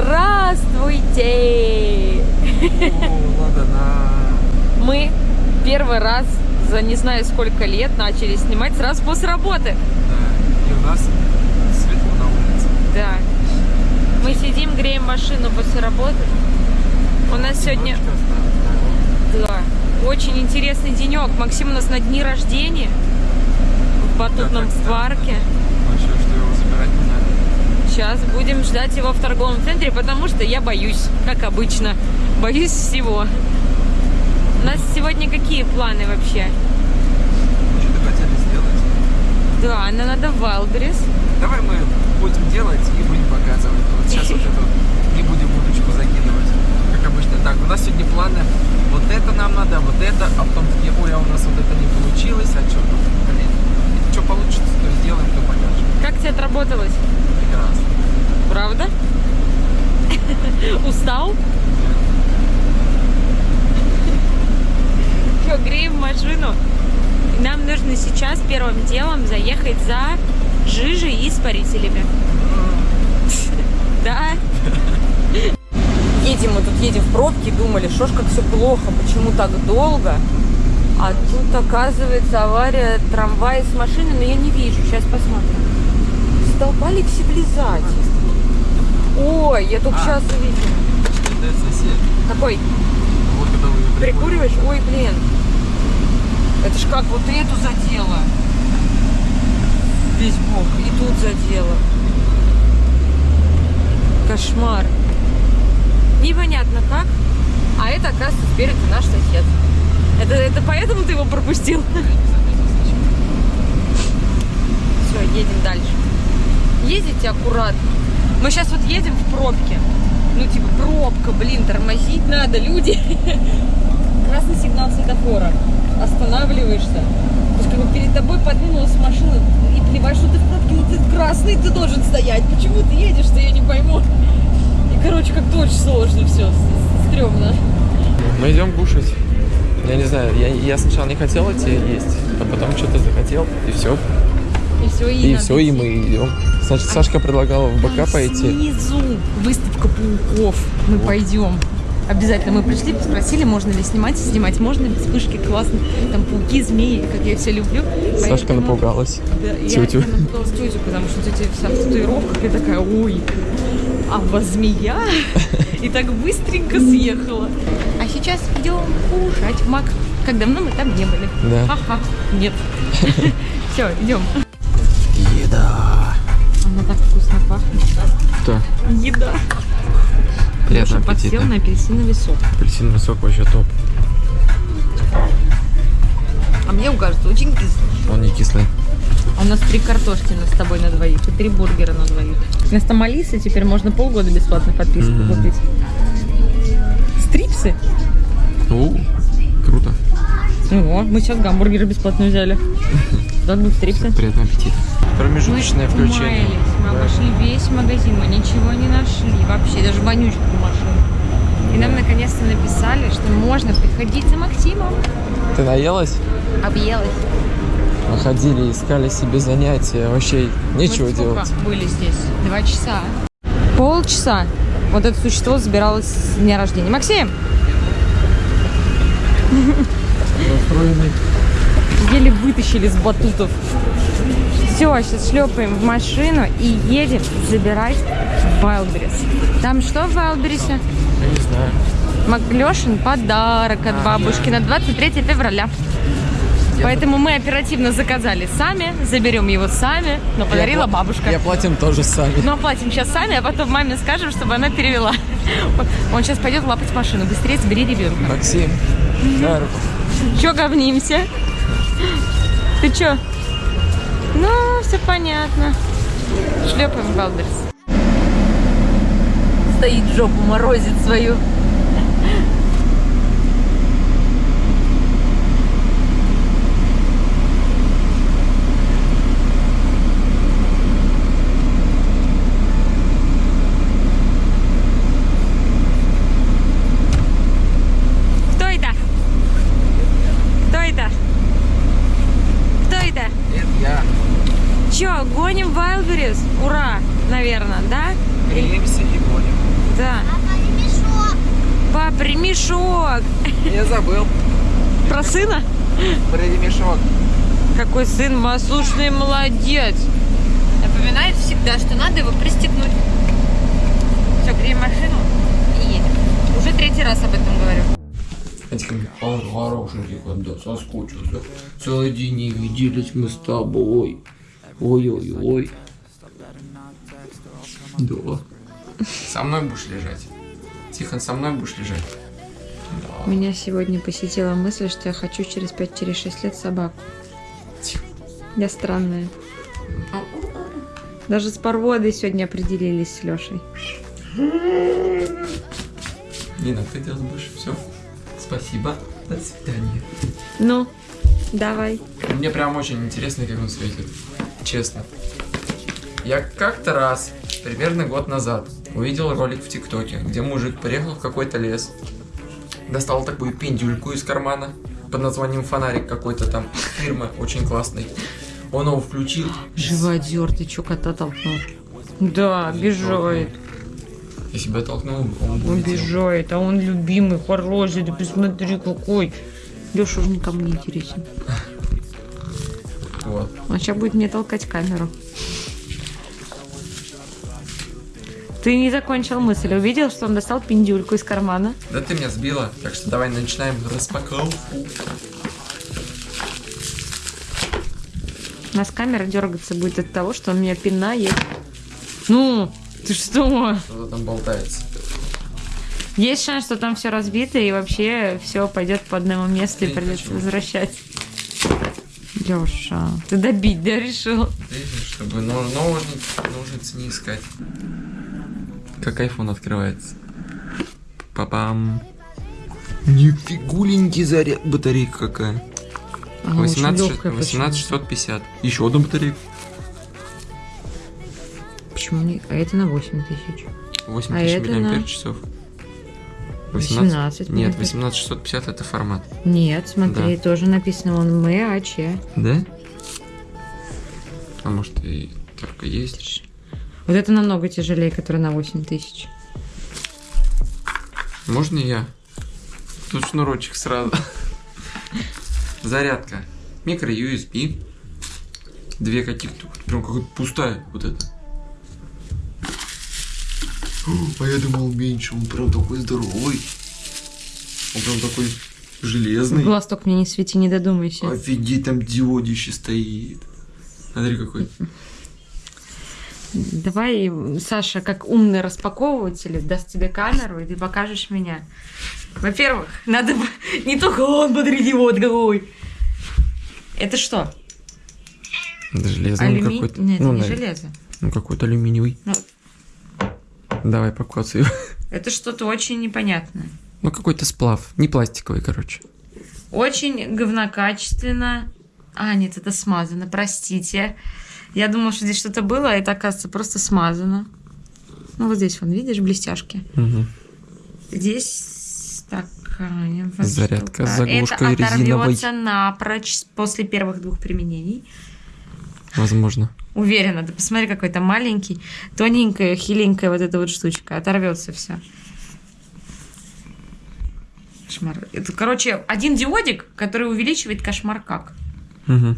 Здравствуйте! Мы первый раз за не знаю сколько лет начали снимать сразу после работы. Да. И у нас светло на улице. Да. Мы сидим, греем машину после работы. У нас сегодня, да, очень интересный денек. Максим у нас на дни рождения в батутном Да, парке. да что его забирать не надо. Сейчас будем ждать его в торговом центре, потому что я боюсь, как обычно. Боюсь всего. У нас сегодня какие планы вообще? Что-то хотели сделать. Да, нам надо в Wildberries. Давай мы будем делать и будем показывать. Вот сейчас вот вот не будем удочку закидывать. Как обычно. Так, у нас сегодня планы. Вот это нам надо, вот это, а потом такие, ой, а у нас вот это не получилось, а что, ну, блин, что получится, то сделаем, то покажем. Как тебе отработалось? Прекрасно. Правда? Устал? Все, греем машину. Нам нужно сейчас первым делом заехать за жижей и испарителями. Да. Едем мы тут, едем в пробке, думали, что ж как все плохо, почему так долго. А тут, оказывается, авария трамвая с машиной, но я не вижу. Сейчас посмотрим. Столбали к цивилизации. Ой, я только А. сейчас увидела. Это сосед. Какой? Вот когда вы Прикуриваешь? Ой, блин. Это ж как вот эту задело. Весь бок. И тут задело. Кошмар. Непонятно как. А это, оказывается, спереди наш сосед. Это, это поэтому ты его пропустил? Все, едем дальше. Ездите аккуратно. Мы сейчас вот едем в пробке. Ну, типа, пробка, блин, тормозить надо, люди. Красный сигнал светофора. Останавливаешься. То есть, как бы перед тобой подвинулась машина и плевать, что ты в пробке, ну ты красный, ты должен стоять. Почему ты едешь-то, я не пойму. И, короче, как-то очень сложно все, стрёмно. Мы идем кушать. Я не знаю, я, я сначала не хотел идти есть, а потом что-то захотел, и все. И все, и, И все, и мы идем. Значит, Сашка предлагала в БК пойти. Снизу выставка пауков. Мы пойдем. Обязательно мы пришли, спросили, можно ли снимать. Снимать можно, без вспышки классно. Там пауки, змеи, как я все люблю. Сашка Поэтому- напугалась. Да, Тетю. я напугалась тетю, потому что тетя вся в татуировках. Я такая, ой, а вас змея? И так быстренько съехала. А сейчас идем кушать в Мак. Как давно мы там не были. Да. Ха-ха. Нет. Все, идем. Что? Еда. Приятного Леша подсел аппетита. на апельсиновый сок. Апельсиновый сок вообще топ. А мне кажется, очень кислый. Он не кислый. А у нас три картошки на с тобой на двоих и три бургера на двоих. Вместо Малисы теперь можно полгода бесплатно подписку Мгм. купить. Стрипсы? У, круто. О, мы сейчас гамбургеры бесплатно взяли. Так будут стрипсы. Приятного аппетита. Промежуточное включение. умаялись. Обошли весь магазин, мы ничего не нашли. Вообще, даже вонючку машину. И нам наконец-то написали, что можно приходить за Максимом. Ты наелась? Объелась. Мы ходили, искали себе занятия. Вообще нечего Мы делать. были здесь? Два часа. Полчаса. Вот это существо забиралось с дня рождения. Максим, Настроенный. еле вытащили с батутов. Все, сейчас шлепаем в машину и едем забирать Вайлдберрис. Там что в Вайлдберрисе? Я не знаю. Маклешин подарок от бабушки на 23 февраля. Поэтому мы оперативно заказали сами, заберем его сами, но подарила Я бабушка. Я платим тоже сами. Но оплатим сейчас сами, а потом маме скажем, чтобы она перевела. Он сейчас пойдет лапать машину. Быстрее забери ребенка. Максим. дай руку. Че говнимся? Ты чё? Ну, все понятно. Шлепаем Балдерс. Стоит жопу, морозит свою. Кто это? Кто это? Кто это? Это я. Чё, гоним Вайлберис? Ура, наверное, да? Греемся и гоним. Да. Пап, ремешок. Я забыл. Про сына? Про ремешок. Какой сын послушный молодец. Напоминает всегда, что надо его пристегнуть. Все, греем машину и едем. Уже третий раз об этом говорю. Он хорошенький, когда соскучился. Целый день не виделись мы с тобой. Ой-ой-ой. Да. Со мной будешь лежать. Тихон, со мной будешь лежать. Меня сегодня посетила мысль, что я хочу через 5-6 лет собаку. Я странная. Даже с порводой сегодня определились с Лешей. Нина, ты делать будешь? Все. Спасибо. До свидания. Ну, давай. Мне прям очень интересно, как он светит. Честно. Я как-то раз, примерно год назад, увидел ролик в ТикТоке, где мужик приехал в какой-то лес, достал такую пиндюльку из кармана под названием фонарик какой-то там фирмы очень классный. Он его включил. Живодер, ты чё кота толкнул? Да, обижает. Я себя толкнул, он. Обижает, а он любимый, хороший, ты посмотри какой. Леша уже никому не интересен. Вот. Он сейчас будет мне толкать камеру. Ты не закончил мысль. Увидел, что он достал пиндюльку из кармана? Да ты меня сбила, так что давай начинаем распаковку. У нас камера дергаться будет от того, что он меня пинает. Ну, ты что? Что там болтается? Есть шанс, что там все разбито и вообще все пойдет по одному месту и Я не придется хочу. возвращать. Леша, ты добить, да, решил? Видишь, чтобы но- ножницы, ножницы не искать. Как iPhone открывается. Папам. Нифигуленький заряд. Батарейка какая. Ага, очень 18, лёгкая 18650. Еще одна батарейка. Почему не? А это на 8 тысяч. 8000 А на миллиампер часов. 18 Нет, миллиампер. 18650 это формат. Нет, смотри, Да. тоже написано он МАЧ. Да? А может и только есть. Вот это намного тяжелее, который на 8 тысяч. Можно я? Тут шнурочек сразу. Зарядка. Микро USB. Две каких-то. Прям какая-то пустая вот это. А я думал меньше, он прям такой здоровый. Он прям такой В железный. глаз только мне не свети, не додумайся. Офигеть, там диодище стоит. Смотри какой. Давай, Саша, как умный распаковыватель, даст тебе камеру, и ты покажешь меня. Во-первых, надо не только он, смотрите, вот какой. Это что? Это железный Алюми- какой-то. Нет, ну, это не навер- железо. Ну, какой-то алюминиевый. Ну. Давай покоцаю. Это что-то очень непонятное. Ну, какой-то сплав. Не пластиковый, короче. Очень говнокачественно. А, нет, это смазано, простите. Я думала, что здесь что-то было, а это, оказывается, просто смазано. Ну, вот здесь, вон, видишь, блестяшки. Угу. Здесь такая вот Зарядка штука. заглушкой Это резиновой. оторвется напрочь после первых двух применений. Возможно. Уверена, ты посмотри, какой то маленький, тоненькая, хиленькая вот эта вот штучка. Оторвется все. Кошмар. Это, короче, один диодик, который увеличивает кошмар как. Угу.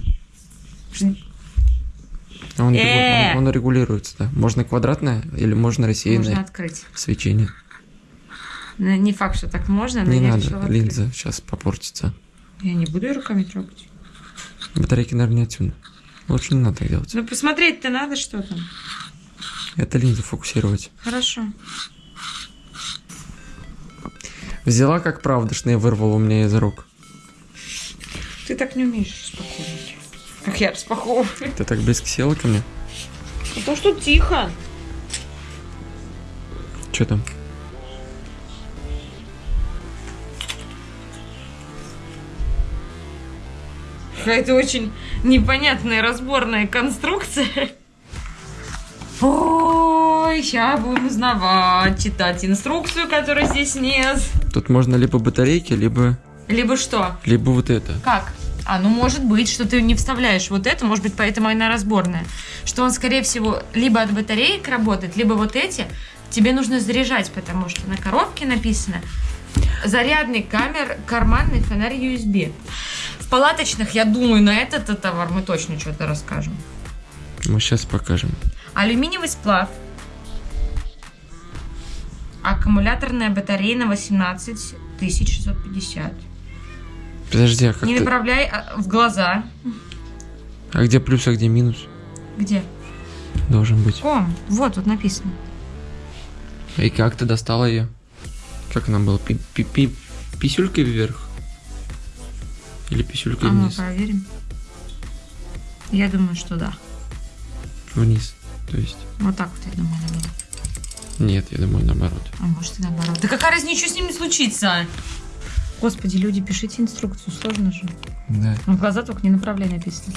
Он, регу- Э! он- он регулируется, да. Можно квадратное или можно рассеянное Можно открыть. свечение. Ну, Не факт, что так можно, но не я надо, решила открыть. линза сейчас попортится. Я не буду ее руками трогать. Батарейки, наверное, не отсюда. Лучше не надо так делать. Ну, посмотреть-то надо, что там. Это линзу фокусировать. Хорошо. Взяла как правдошная и вырвала у меня из рук. Ты так не умеешь распаковывать. Как я распаковываю. Ты так близко села ко мне? А то, что тихо. Что там? Какая-то очень непонятная разборная конструкция. Ой, сейчас будем узнавать, читать инструкцию, которой здесь нет. Тут можно либо батарейки, либо, Либо что? либо вот это. Как? А, ну может быть, что ты не вставляешь вот это, может быть, поэтому она разборная. Что он, скорее всего, либо от батареек работает, либо вот эти тебе нужно заряжать, потому что на коробке написано зарядный камер, карманный фонарь USB. В палаточных, я думаю, на этот товар мы точно что-то расскажем. Мы сейчас покажем. Алюминиевый сплав. Аккумуляторная батарея на 18650. Подожди, а как Не ты- направляй а, в глаза. А где плюс, а где минус? Где? Должен быть. Ком. Вот, тут написано. И как ты достала ее? Как она была? Пи -пи -пи писюлькой вверх? Или писюлькой А мы вниз? проверим. Я думаю, что да. Вниз. То есть. Вот так вот, я думаю, была. Нет, я думаю, наоборот. А может и наоборот. Да какая разница, что с ними случится? Господи, люди, пишите инструкцию, сложно же. Да. Ну, в глаза только не направляй написано.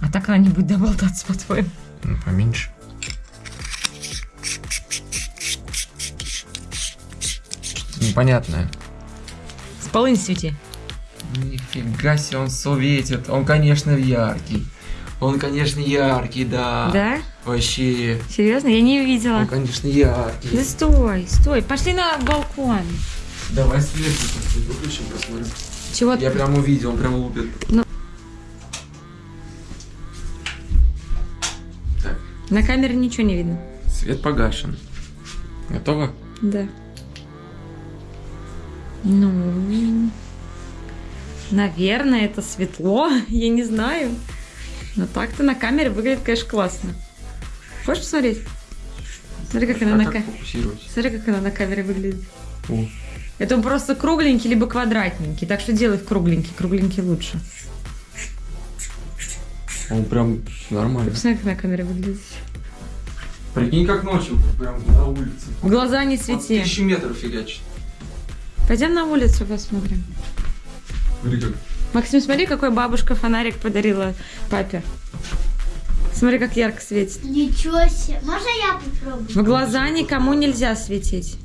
А так она не будет доболтаться, по-твоему. Ну, поменьше. Что-то непонятное. С полынь свети. Нифига себе, он светит. Он, конечно, яркий. Он, конечно, яркий, да. Да? Вообще. Серьезно? Я не видела. Он, конечно, яркий. Да стой, стой. Пошли на балкон. Давай свет выключим, посмотрим. Чего Я ты? прям увидел, он прям лупит. Ну. Так, На камере ничего не видно. свет погашен. Готово? Да. Ну, наверное, это светло, я не знаю. Но так-то на камере выглядит, конечно, классно. Хочешь посмотреть? Смотри, как она а на как камере. фокусировать? Смотри, как она на камере выглядит. О, Это он просто кругленький, либо квадратненький. Так что делай кругленький. Кругленький лучше. он прям нормально. Посмотри, как на камере выглядит. Прикинь, как ночью, прям на улице. В глаза не Вот свети. тысячи метров фигачит. Пойдем на улицу посмотрим. Смотри, как. Максим, смотри, какой бабушка фонарик подарила папе. Смотри, как ярко светит. Ничего себе. Можно я попробую? В глаза никому нельзя светить.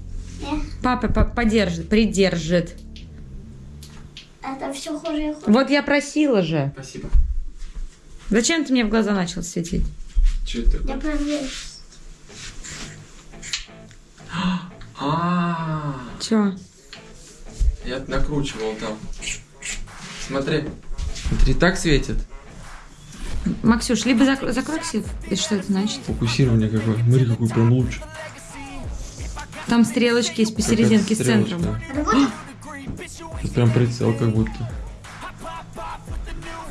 Папа по- подержит, придержит. Это все хуже и хуже. Вот я просила же. Спасибо. Зачем ты мне в глаза начал светить? Че это Я проверю. А, Чё? я накручивал там. Смотри. Смотри, так светит. Максюш, либо зак- закрой ксив. И что это значит? Фокусирование какое. Смотри, какой прям луч. Там стрелочки есть посерединке с центром. Тут прям прицел как будто.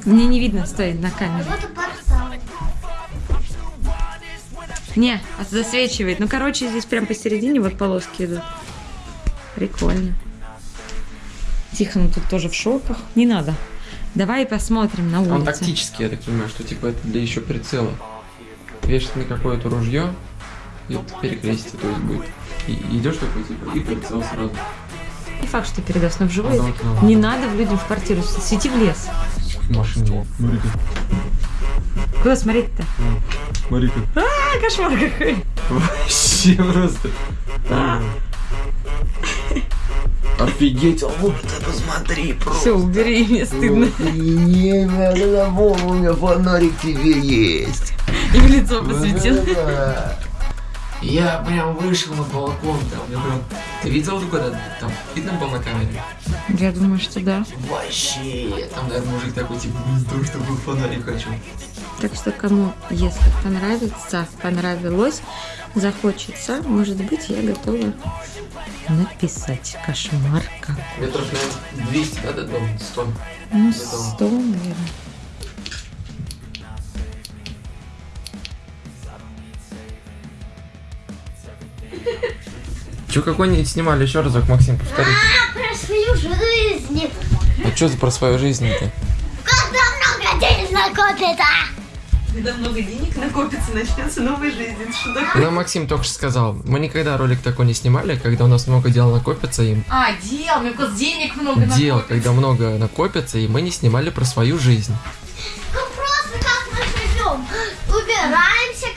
Мне не видно, стой, на камере. Не, а засвечивает. Ну, короче, здесь прям посередине вот полоски идут. Прикольно. Тихо, ну тут тоже в шоках. Не надо. Давай посмотрим на Он улице. тактический, я так понимаю, что типа это для еще прицела. Вешать на какое-то ружье и перекрестие, то есть будет. И идешь такой, типа, и прицел сразу. Не факт, что передаст, но вживую. Ну, это- да, да. Не надо в людям в квартиру. Свети в лес. Машина. Смотри-ка. Куда смотреть-то? Смотри-ка. А, кошмар какой. Вообще просто. Офигеть, а вот ты посмотри, просто. Все, убери, мне стыдно. Не надо, у меня фонарик тебе есть. И в лицо посветил. Я прям вышел на балкон там, я прям... Ты видел куда там? Видно было на камере? Я думаю, что да. Вообще, там, наверное, мужик такой, типа, блин, то, что был фонарик хочу. Так что кому, если понравится, понравилось, захочется, может быть, я готова написать кошмар какой. Метров, наверное, 200, да, до дома? 100. Ну, Готово. 100, наверное. Че какой-нибудь снимали еще разок, Максим, повтори. А, про свою жизнь. А что за про свою жизнь-то? Когда много денег накопится. Когда много денег накопится, начнется новая жизнь. Что такое? Ну, Максим только что сказал, мы никогда ролик такой не снимали, когда у нас много дел накопится, и А, дел, мне просто денег много дел, накопится. когда много накопится, и мы не снимали про свою жизнь. Ну просто как мы живем. Убираемся,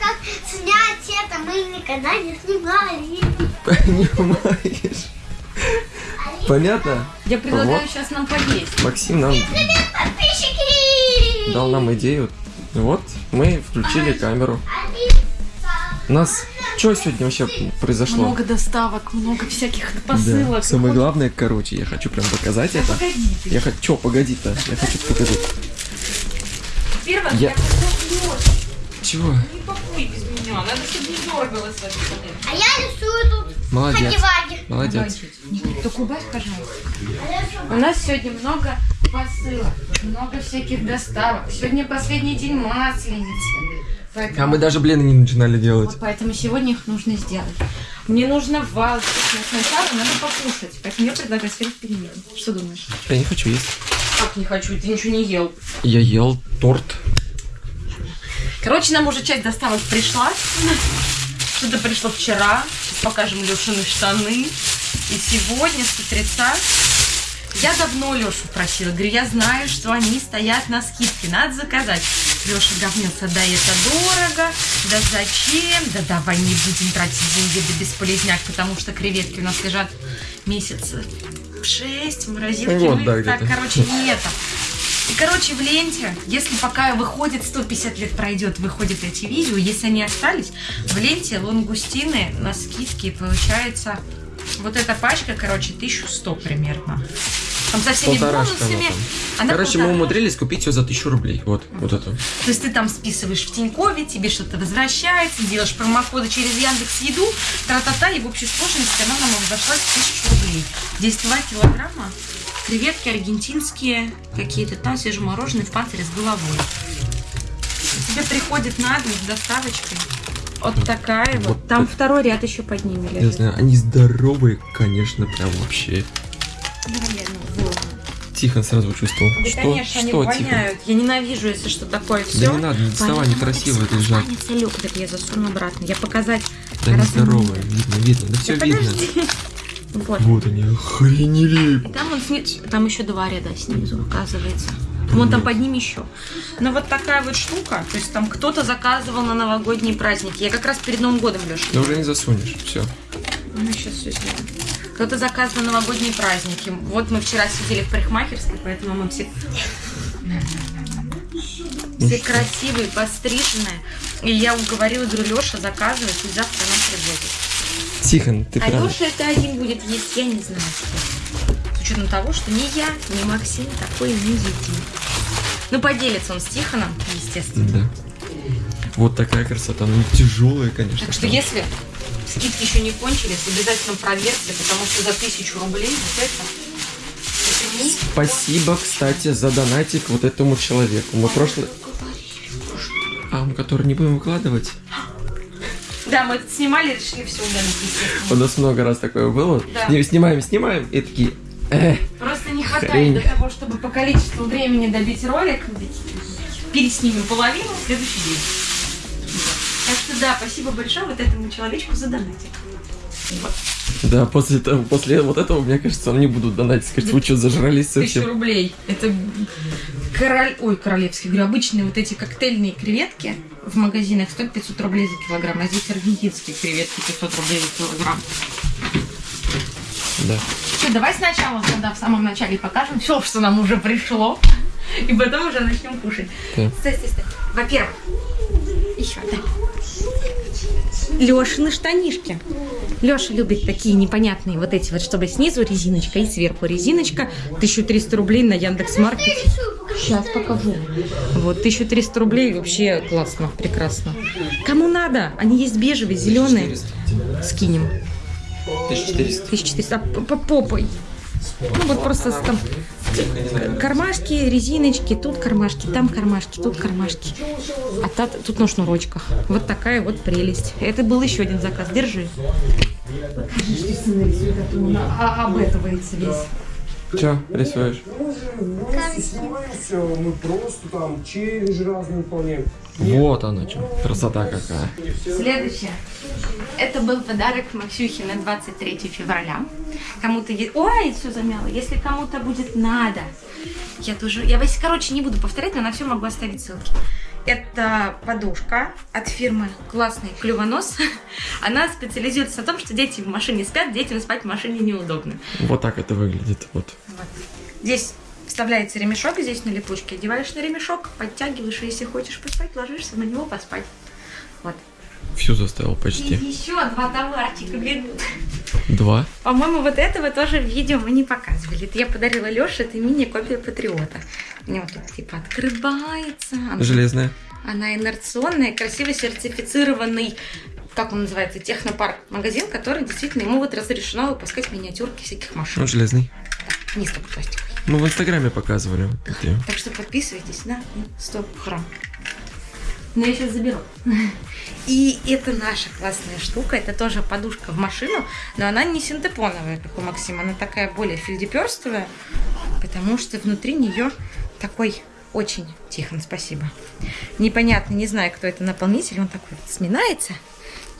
снять это мы никогда не снимали. Понимаешь? Понятно? Я предлагаю Вот. сейчас нам поесть. Максим нам Подписчики! дал нам идею. Вот, мы включили камеру. У нас Что сегодня вообще произошло? Много доставок, много всяких Да. посылок. Самое главное, короче, я хочу прям показать это. Погоди ты. Я хочу... Чё, погоди-то? Я хочу показать. Первое, Я- я хочу Чего? Не пакуй без меня, надо, чтобы не дергалась в этот момент. А я рисую тут Молодец. Молодец. Только убавь, пожалуйста. У нас сегодня много посылок, много всяких доставок. Сегодня последний день масленицы. Поэтому, А мы даже блины не начинали делать. вот поэтому сегодня их нужно сделать. Мне нужно вал. Но Сначала надо покушать. Поэтому я предлагаю сверх перемен. Что думаешь? Я не хочу есть. Как не хочу, ты ничего не ел. Я ел торт. Короче, нам уже часть доставок пришла. Что-то пришло вчера. Сейчас покажем Лешины штаны. И сегодня, с утреца, я давно Лешу просила. Говорю, я знаю, что они стоят на скидке. Надо заказать. Леша говнился, да это дорого, да зачем, да давай не будем тратить деньги, да бесполезняк, потому что креветки у нас лежат месяца шесть в морозилке. Вот, Мы да, так, короче, не это. Короче, в ленте, если пока выходит 150 лет пройдет, выходят эти видео, если они остались, в ленте лангустины на скидке получается вот эта пачка, короче, 1100 примерно. Там со всеми Полторашка бонусами. она Короче, мы полтора. умудрились купить все за тысячу рублей. Вот, вот это. То есть ты там списываешь в Тинькове, тебе что-то возвращается, делаешь промокоды через Яндекс Еду, тра-та-та, и в общей сложности она нам обошлась в тысячу рублей. Здесь 2 килограмма, креветки аргентинские какие-то, там свежемороженые в панцире с головой. Тебе приходит на дом с доставочкой. Вот такая вот. Вот Там это- второй ряд еще под ними Я лежит. знаю, они здоровые, конечно, прям вообще. Вот. Тихон сразу чувствовал. Да, что? конечно, они что, Тихон? воняют. Я ненавижу, если что такое все. Да не надо, не доставай, они красивые лежат. Люк, так я засуну обратно. Я показать. Да они разные здоровые, видно, видно, да все Да видно. подожди. Вот. Вот они, охренели. И там он сни- там еще два ряда снизу, оказывается. Вон там под ним еще. Но вот такая вот штука, то есть там кто-то заказывал на новогодние праздники. Я как раз перед Новым годом, Леша. Да уже не засунешь, все. Мы сейчас все сделаем. Кто-то заказывал на новогодние праздники. Вот мы вчера сидели в парикмахерской, поэтому мы все... Все красивые, постриженные. И я уговорила, говорю, Леша, заказывай, и завтра нам привозят. Тихон, ты А прям... Леша это один будет есть, я не знаю. С учетом того, что ни я, ни Максим такой не едим. Ну, поделится он с Тихоном, естественно. Да. Вот такая красота. Ну, тяжелая, конечно. Так что там. если скидки еще не кончились, обязательно проверьте, потому что за тысячу рублей вот это... Спасибо, кстати, за донатик вот этому человеку. Мы прошлый... А, который не будем выкладывать? Да, мы это снимали, решили все удалить. У нас много раз такое было. Да. Снимаем, снимаем, и такие... «Э, Просто не хватает Хрень. для того, чтобы по количеству времени добить ролик. Переснимем половину в следующий день. Так что да, спасибо большое вот этому человечку за донатик. Да, после, того, после вот этого, мне кажется, они будут донатить. Сказать, вы что, зажрались Тысячу совсем? рублей. Это король... Ой, королевские, говорю, обычные вот эти коктейльные креветки в магазинах стоят 500 рублей за килограмм, а здесь аргентинские креветки 500 рублей за килограмм. Да. Что, давай сначала тогда в самом начале покажем все, что нам уже пришло, и потом уже начнем кушать. Да. Стой, стой, стой. Во-первых, еще, да. Лешины штанишки. Леша любит такие непонятные вот эти вот, чтобы снизу резиночка и сверху резиночка. 1300 рублей на покажи. Сейчас покажу. Вот, 1300 рублей вообще классно, прекрасно. Кому надо? Они есть бежевые, зеленые. Скинем. 1400. 1400. А по попой. Ну вот просто там кармашки, резиночки, тут кармашки, там кармашки, тут кармашки. А та- тут на шнурочках. Вот такая вот прелесть. Это был еще один заказ. Держи. Видишь, ты сын рисует, а а- обетывается весь. Че, рисуешь? Все, мы просто там челленджи разные выполняем. Вот оно что. Красота какая. Следующее. Это был подарок Максюхе на 23 февраля. Кому-то... Ой, все замяло. Если кому-то будет надо, я тоже... Я, короче, не буду повторять, но на все могу оставить ссылки. Это подушка от фирмы «Классный клювонос». Она специализируется на том, что дети в машине спят, детям спать в машине неудобно. Вот так это выглядит. Вот. Вот. Здесь вставляется ремешок, здесь на липучке. Одеваешь на ремешок, подтягиваешь, и если хочешь поспать, ложишься на него поспать. Вот. Всю заставил почти. еще два товарчика бегут. Два. По-моему, вот этого тоже в видео мы не показывали. Это я подарила Леше, это мини-копия Патриота. У него тут типа открывается. Она, Железная. она инерционная, красиво сертифицированный, как он называется, технопарк магазин, который действительно ему вот разрешено выпускать миниатюрки всяких машин. Он железный. Не столько пластиковый. Мы в инстаграме показывали. Так что подписывайтесь на Инстаграм. Но я сейчас заберу. И это наша классная штука. Это тоже подушка в машину, но она не синтепоновая, как у Максима. Она такая более фельдеперстовая, потому что внутри нее такой очень... Тихон, спасибо. Непонятно, не знаю, кто это наполнитель. Он такой вот сминается,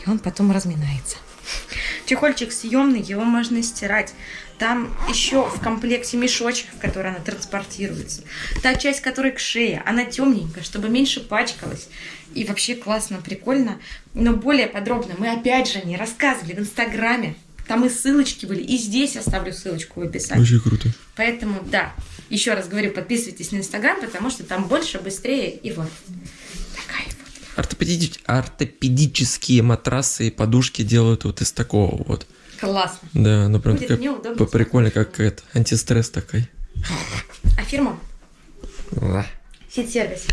и он потом разминается. Чехольчик съемный, его можно стирать. Там еще в комплекте мешочек, в который она транспортируется. Та часть, которая к шее, она темненькая, чтобы меньше пачкалась. И вообще классно, прикольно. Но более подробно мы опять же не рассказывали в Инстаграме. Там и ссылочки были, и здесь оставлю ссылочку в описании. Очень круто. Поэтому, да, еще раз говорю, подписывайтесь на Инстаграм, потому что там больше, быстрее и вот. Такая вот. Ортопедич- Ортопедические матрасы и подушки делают вот из такого вот. Классно. Да, ну прям Будет такая неудобно. п- прикольно, как это, антистресс такой. А фирма? Да. Фит-сервис.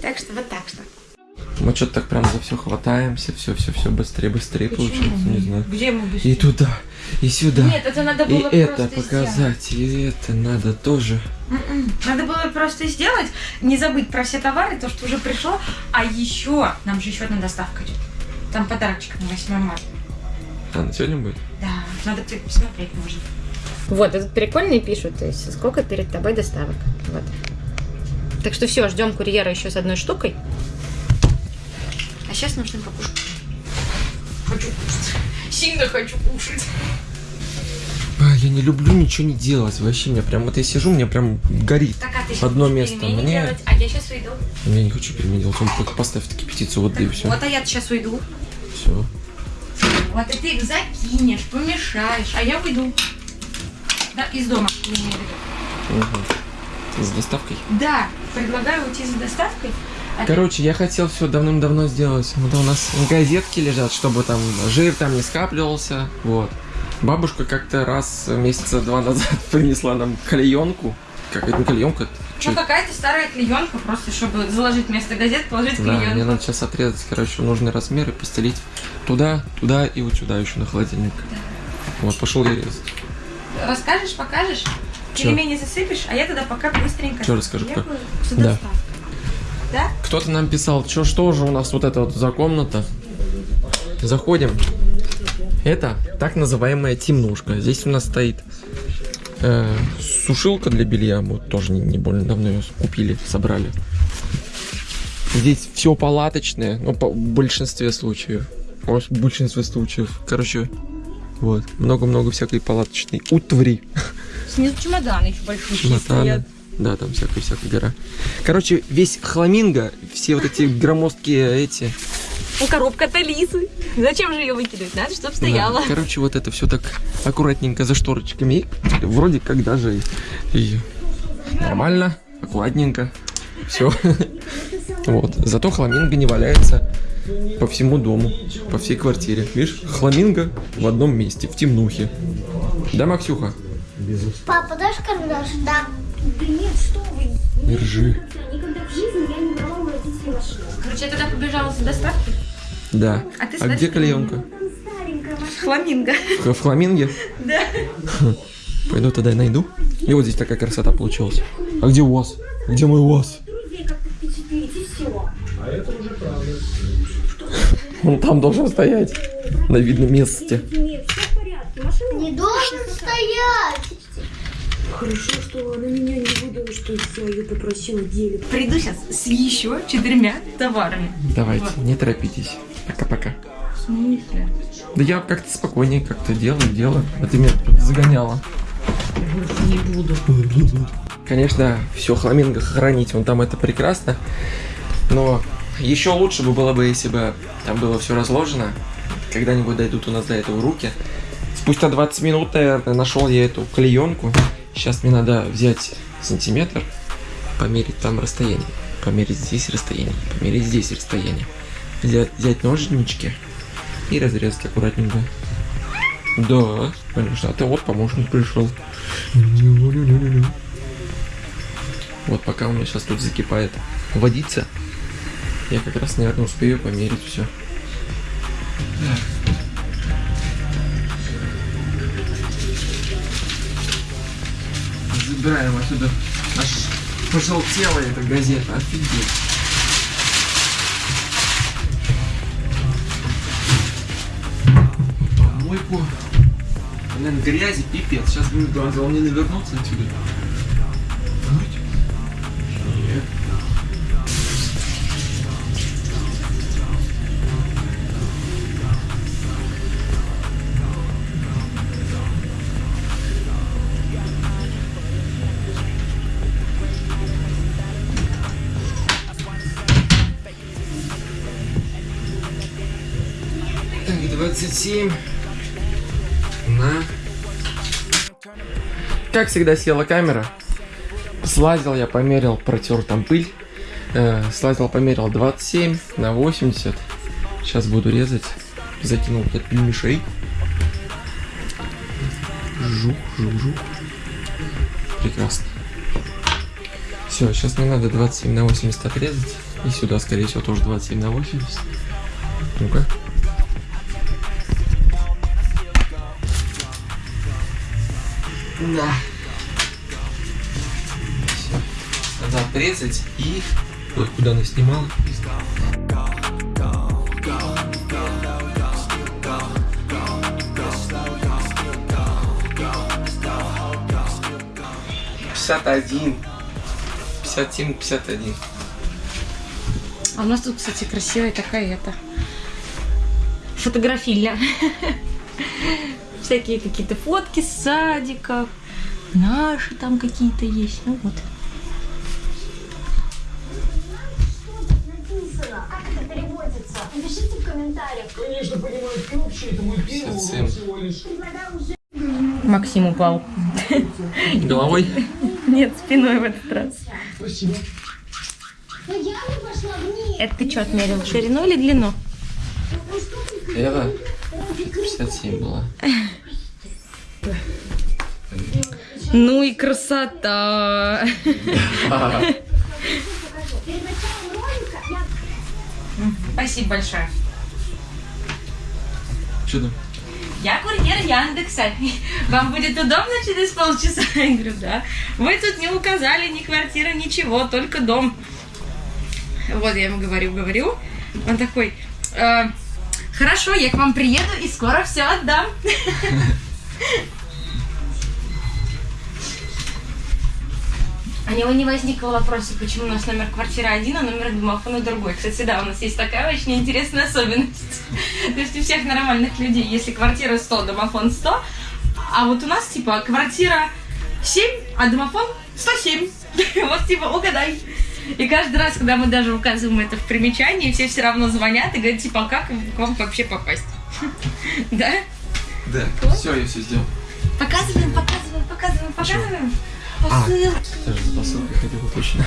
Так что вот так что. Мы что-то так прям за все хватаемся, все, все, все быстрее, быстрее получается, не знаю. Где мы быстрее? И туда, и сюда. Нет, это надо и было это просто показать, и это надо тоже. сделать. М-м. Надо было просто сделать, не забыть про все товары, то, что уже пришло. А еще, нам же еще одна доставка идет. Там подарочек на 8 марта. А, на сегодня будет? Да, надо теперь посмотреть можно. Вот, этот прикольный пишут, то есть сколько перед тобой доставок. Вот. Так что все, ждем курьера еще с одной штукой. А сейчас нужно покушать. Хочу кушать. Сильно хочу кушать. А, я не люблю ничего не делать, вообще, мне прям, вот я сижу, мне прям горит. Так, а ты Одно место мне. делать, а я сейчас уйду. Я не хочу пельмени делать, он только поставь таки петицию воды и все. Вот, а я сейчас уйду. Все. Вот, и ты их закинешь, помешаешь, а я уйду. Да, из дома. я имею в виду. С доставкой? Да, предлагаю уйти за доставкой. а ты- Короче, я хотел все давным-давно сделать. Вот у нас газетки лежат, чтобы там жир там не скапливался. Вот. Бабушка как-то раз месяца два назад принесла нам клеенку. Как это не клеенка? Ну, какая-то старая клеенка, просто чтобы заложить вместо газет, положить Да, мне клеенку. надо сейчас отрезать, короче, нужный размер и постелить туда, туда и вот сюда еще на холодильник. Вот, пошел я резать. Расскажешь, покажешь? Чё? Пельмени засыпешь, а я тогда пока быстренько Чё расскажу, с Да. Да? Кто-то нам писал, что что же у нас вот это вот за комната. Заходим. Это так называемая темнушка. Здесь у нас стоит э, сушилка для белья. Мы тоже не, не больно давно ее купили, собрали. Здесь все палаточное, ну, по в большинстве случаев. В большинстве случаев. Короче, вот. Много-много всякой палаточной утвари. Снизу чемоданы еще большие Чемоданы. Да, там всякая-всякая гора. Короче, весь хламинго, все вот эти громоздкие эти. Ну, коробка-то лисы. Зачем же ее выкидывать? Надо, чтобы стояла. Да, короче, вот это все так аккуратненько за шторочками. И вроде как даже и, и нормально, аккуратненько. Все. Вот. Зато хламинго не валяется по всему дому, по всей квартире. Видишь, хламинго в одном месте, в темнухе. Да, Максюха? Папа, дашь карандаш? Да. Да нет, что вы? Держи. Никогда в жизни я не брала у родителей машину. Короче, я тогда побежала за доставкой. Да. А ты А где клеенка? Там старенькая машина. Фламинго. В в хламинге? Да. Пойду тогда найду. И вот здесь такая красота получилась. А где УАЗ? Где мой УАЗ? Все. Он там должен стоять. На видном месте. Нет, все в порядке. Машина Не должен стоять. Хорошо, что она меня не выдала, что я ее попросила делить. Приду сейчас с еще четырьмя товарами. Давайте, не торопитесь. Пока-пока. В смысле? Да я как-то спокойнее как-то делаю, делаю. А ты меня тут загоняла. Не буду. Конечно, все хламинго хранить, вон там это прекрасно. Но еще лучше бы было бы, если бы там было все разложено. Когда-нибудь дойдут у нас до этого руки. Спустя 20 минут, наверное, нашел я эту клеенку. Сейчас мне надо взять сантиметр, померить там расстояние. Померить здесь расстояние, померить здесь расстояние. взять, взять ножнички и разрезать аккуратненько. Да, конечно. А ты вот помощник пришел. Вот пока у меня сейчас тут закипает водица, я как раз, наверное, успею померить все. Забираем отсюда. Аж пожелтела эта газета. Офигеть. Помойку. Блин, грязи, пипец. Сейчас будет глаза, он не навернуться отсюда. 7 на... Как всегда села камера. Слазил я, померил, протер там пыль. Э, слазил, померил 27 на 80. Сейчас буду резать. затянул этот мишей. Жух, жух, жух. Прекрасно. Все, сейчас не надо 27 на 80 отрезать. И сюда, скорее всего, тоже 27 на 80. Ну-ка. Да. Надо отрезать и... Ой, куда она снимала? Пятьдесят один. Пятьдесят семь, пятьдесят один. А у нас тут, кстати, красивая такая это фотографильня. Всякие какие-то фотки с садиков. Наши там какие-то есть. Ну вот. Написано. Как это переводится? Напишите в комментариях. Конечно, понимаю, ты вообще, это мой первый урок Совсем. всего лишь. Максим упал. Головой? Нет, спиной в этот раз. Спасибо. Это ты что отмерил? Ширину или длину? Это 57 была. Ну и красота! Спасибо большое. Что там? Я курьер Яндекса. Вам будет удобно через полчаса? Я говорю, да. Вы тут не указали ни квартира, ничего, только дом. Вот я ему говорю, говорю. Он такой, «Э, хорошо, я к вам приеду и скоро все отдам. У него не возникло вопроса, почему у нас номер квартиры один, а номер домофона другой. Кстати, да, у нас есть такая очень интересная особенность. То есть у всех нормальных людей, если квартира 100, домофон 100, а вот у нас, типа, квартира 7, а домофон 107. Вот, типа, угадай. И каждый раз, когда мы даже указываем это в примечании, все все равно звонят и говорят, типа, а как к вам вообще попасть? Да? Да, все, я все сделал. Показываем, показываем, показываем, показываем. А. Посылки. Даже за посылкой ходил точно.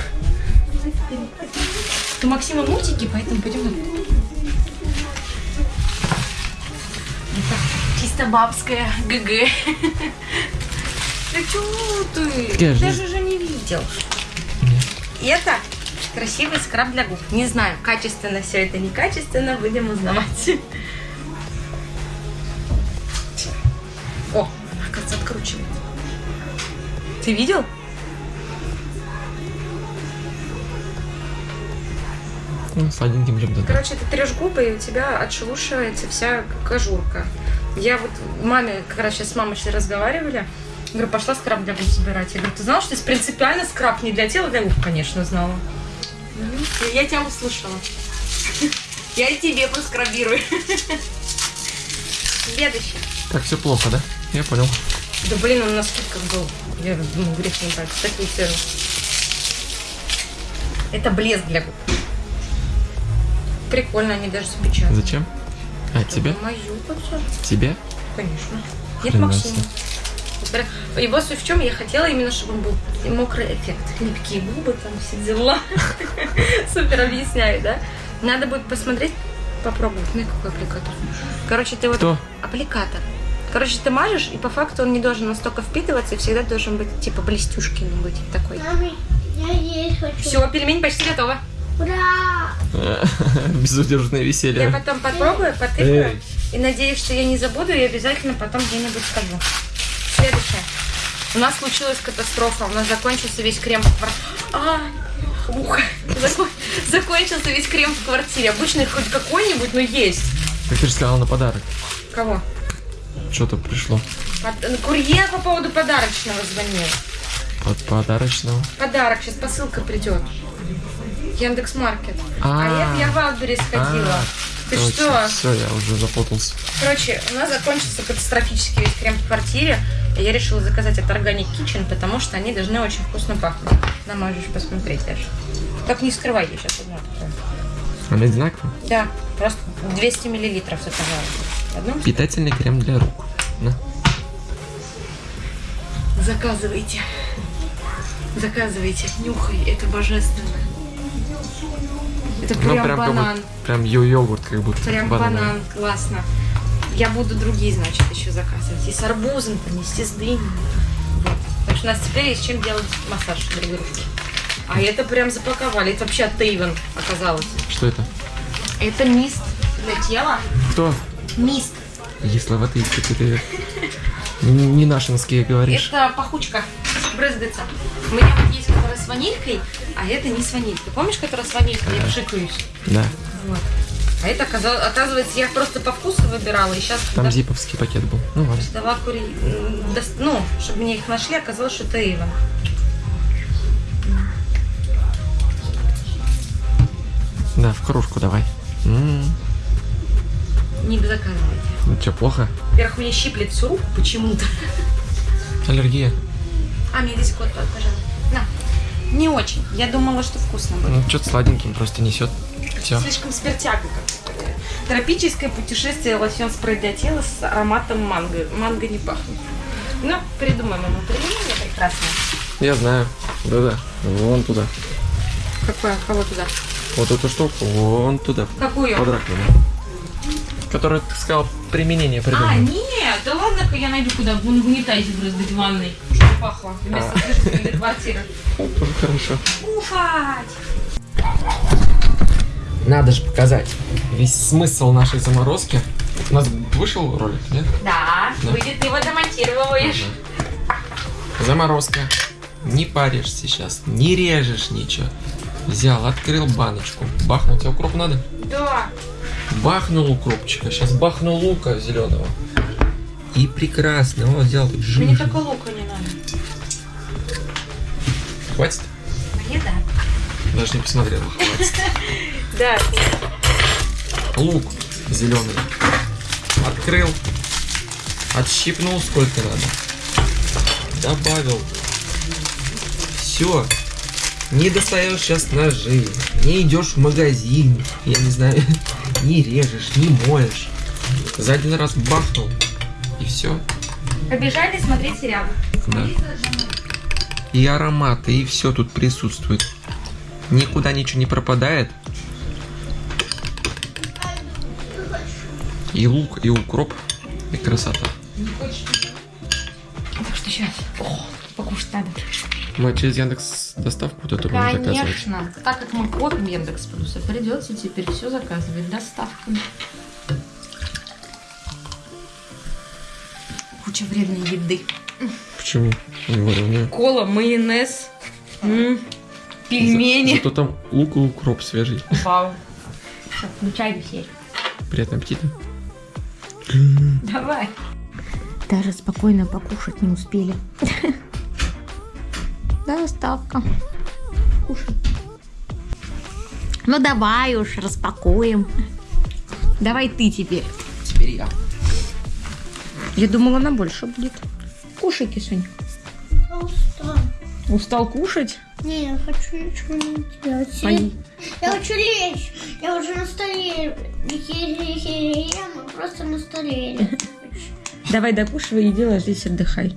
У Максима мультики, поэтому пойдем. Это чисто бабская ГГ. Ты чё ты? Ты жизнь? же уже не видел. Это красивый скраб для губ. Не знаю, качественно все это, некачественно, будем узнавать. Ты видел? Ну, сладеньким чем-то. да. Короче, ты трешь губы, и у тебя отшелушивается вся кожурка. Я вот маме, как раз сейчас с мамой разговаривали, говорю, пошла скраб для губ собирать. Я говорю, ты знала, что это принципиально скраб не для тела, для губ, конечно, знала. Я, я тебя услышала. Я и тебе поскрабирую. Следующий. Так, все плохо, да? Я понял. Да блин, он на скидках был. Я думаю, грех не брать. Такую цену. Это блеск для губ. Прикольно, они даже запечатаны. Зачем? А, тебе? Мою. Тебе? Конечно. Нет, Максима. Его суть в чем? Я хотела именно, чтобы он был мокрый эффект. Липкие губы, там все дела. Супер объясняю, да? Надо будет посмотреть попробуй. Ну, какой аппликатор? Короче, ты вот... Кто? Аппликатор. Короче, ты мажешь, и по факту он не должен настолько впитываться, и всегда должен быть, типа, блестюшкин быть такой. Маме, я есть хочу. Все, пельмень почти готова. Ура! Безудержное Я веселье. потом попробую, потыкаю, и надеюсь, что я не забуду, и обязательно потом где-нибудь скажу. Следующее. У нас случилась катастрофа. У нас закончился весь крем в квартире. А. Закон- Закончился весь крем в квартире. Обычно хоть какой-нибудь, но есть. Как ты же сказала на подарок. Кого? Что-то пришло. Под- ну, Курьер по поводу подарочного звонил. От подарочного. Подарок, сейчас посылка придет. Яндекс Маркет. А, А. это я в Валберис ходила. Ты что? Все, я уже запутался. Короче, у нас закончился катастрофически весь крем в квартире. Я решила заказать от Organic Kitchen, потому что они должны очень вкусно пахнуть. Да, можешь посмотреть даже. Так не скрывай, я сейчас одну открою. Он одинаковый. Да, просто 200 миллилитров заказала. Питательный крем для рук. На. Заказывайте. Заказывайте. Нюхай, это божественно. Это Ну, прям, прям как банан. будто, прям йо- йогурт, как будто. Прям банановый. банан, классно. Я буду другие, значит, еще заказывать. И с арбузом принести, с дыней. Вот. Так что у нас теперь есть чем делать массаж для игрушки. А это прям запаковали. Это вообще от Тейвен оказалось. Что это? Это мист для тела. Кто? Мист. Если в ты ты н- не нашинские говоришь. Это пахучка. Брызгается. У меня вот есть, которая с ванилькой, а это не с ванилькой. Помнишь, которая с ванилькой? Я пшикаюсь. Да. Вот. А это, оказывается, я просто по вкусу выбирала, и сейчас, Там зиповский пакет был. Ну ладно. дала кури... м, Ну, чтобы мне их нашли, оказалось, что это Эйвен. Да, в кружку давай. М, Не заказывайте. Ну что, плохо? Во-первых, мне щиплет всю руку почему-то. Аллергия. А, мне здесь кот, пожалуйста. На. Не очень. Я думала, что вкусно будет. Ну, что-то сладеньким просто несет. Все. Слишком спиртяга как-то. Тропическое путешествие лосьон спрей для тела с ароматом манго. Манго не пахнет. Ну, придумаем ему применение прекрасное. Я знаю. Да-да. Вон туда. Какое? Кого туда? Вот эту штуку. Вон туда. Какую? Раковину. Которую ты сказал применение А, придумал. нет, да ладно-ка я найду куда в унитазе брызгать в ванной, чтобы пахло вместо для квартиры. Тоже хорошо. Уфать! Надо же показать весь смысл нашей заморозки. У нас вышел ролик, нет? Да, Да. выйдет, ты его демонтируешь. Заморозка. Не паришь сейчас, не режешь ничего. Взял, открыл баночку. Бахнул. Тебе укроп надо? Да. Бахнул укропчика. Сейчас бахнул лука зеленого. И прекрасно. Вот взял тут жир. Мне только лука не надо. Хватит? Мне да. Даже не посмотрел. Хватит. Да. Лук зеленый. Открыл. Отщипнул сколько надо. Добавил. Все. Не достаешь сейчас ножи. Не идешь в магазин. Я не знаю. Не режешь, не моешь. За один раз бахнул. И все. Побежали смотреть сериал. Да. И ароматы, и все тут присутствует. Никуда ничего не пропадает. И лук, и укроп, и красота. Так что сейчас. О, покушать надо. Мы через Яндекс доставку вот эту будем заказывать. Конечно. Так как мы копим Яндекс Плюса, придется теперь все заказывать доставкой. Куча вредной еды. Почему? Не говорю, не. Кола, майонез, м, пельмени. Зато там лук и укроп свежий. Вау. Всё, Включай все. Приятного аппетита. Давай. Даже спокойно покушать не успели. Доставка. Кушай. Ну давай уж, распакуем. Давай ты теперь. Теперь я. Я думала, она больше будет. Кушай, Кисунь. Я устала. Устал кушать? Не, я хочу ничего не делать. Пои. Я хочу лечь. Я уже на столе. Ем, а просто на столе. Давай докушивай, иди ложись, отдыхай.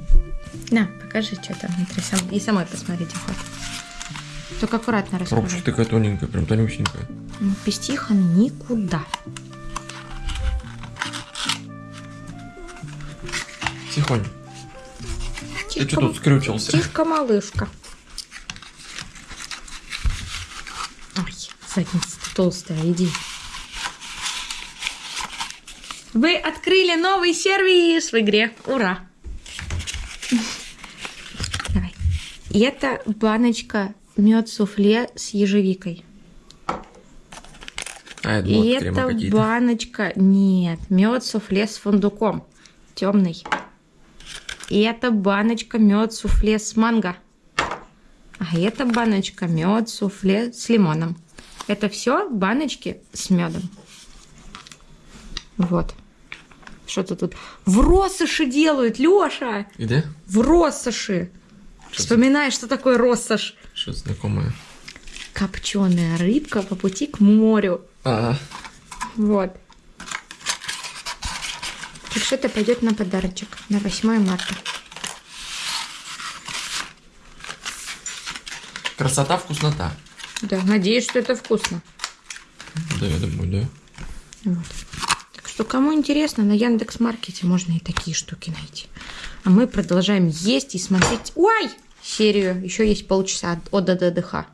На, расскажи, что там внутри. Сам... И самой посмотрите хоть. Только аккуратно расскажи. Пробка такая тоненькая, прям тонюсенькая. Ну, без никуда. Тихонь. Тихо, Ты что тут скрючился? Тихо, малышка. Ой, задница толстая, иди. Вы открыли новый сервис в игре. Ура! Это баночка мед суфле с ежевикой. А, я И это это баночка... Нет, мед суфле с фундуком. Темный. И это баночка мед суфле с манго. А это баночка мед суфле с лимоном. Это все баночки с медом. Вот. Что-то тут в россоши делают, Леша! Где? В россоши! Вспоминай, что такое россошь. Что-то знакомое. Копченая рыбка по пути к морю. А, Вот. Так что это пойдет на подарочек на 8 марта. красота, вкуснота. Да, надеюсь, что это вкусно. Да, я думаю, да. Вот. Так что, кому интересно, на Яндекс Маркете можно и такие штуки найти. А мы продолжаем есть и смотреть. Ой! Серию. Еще есть полчаса от от ДДХ.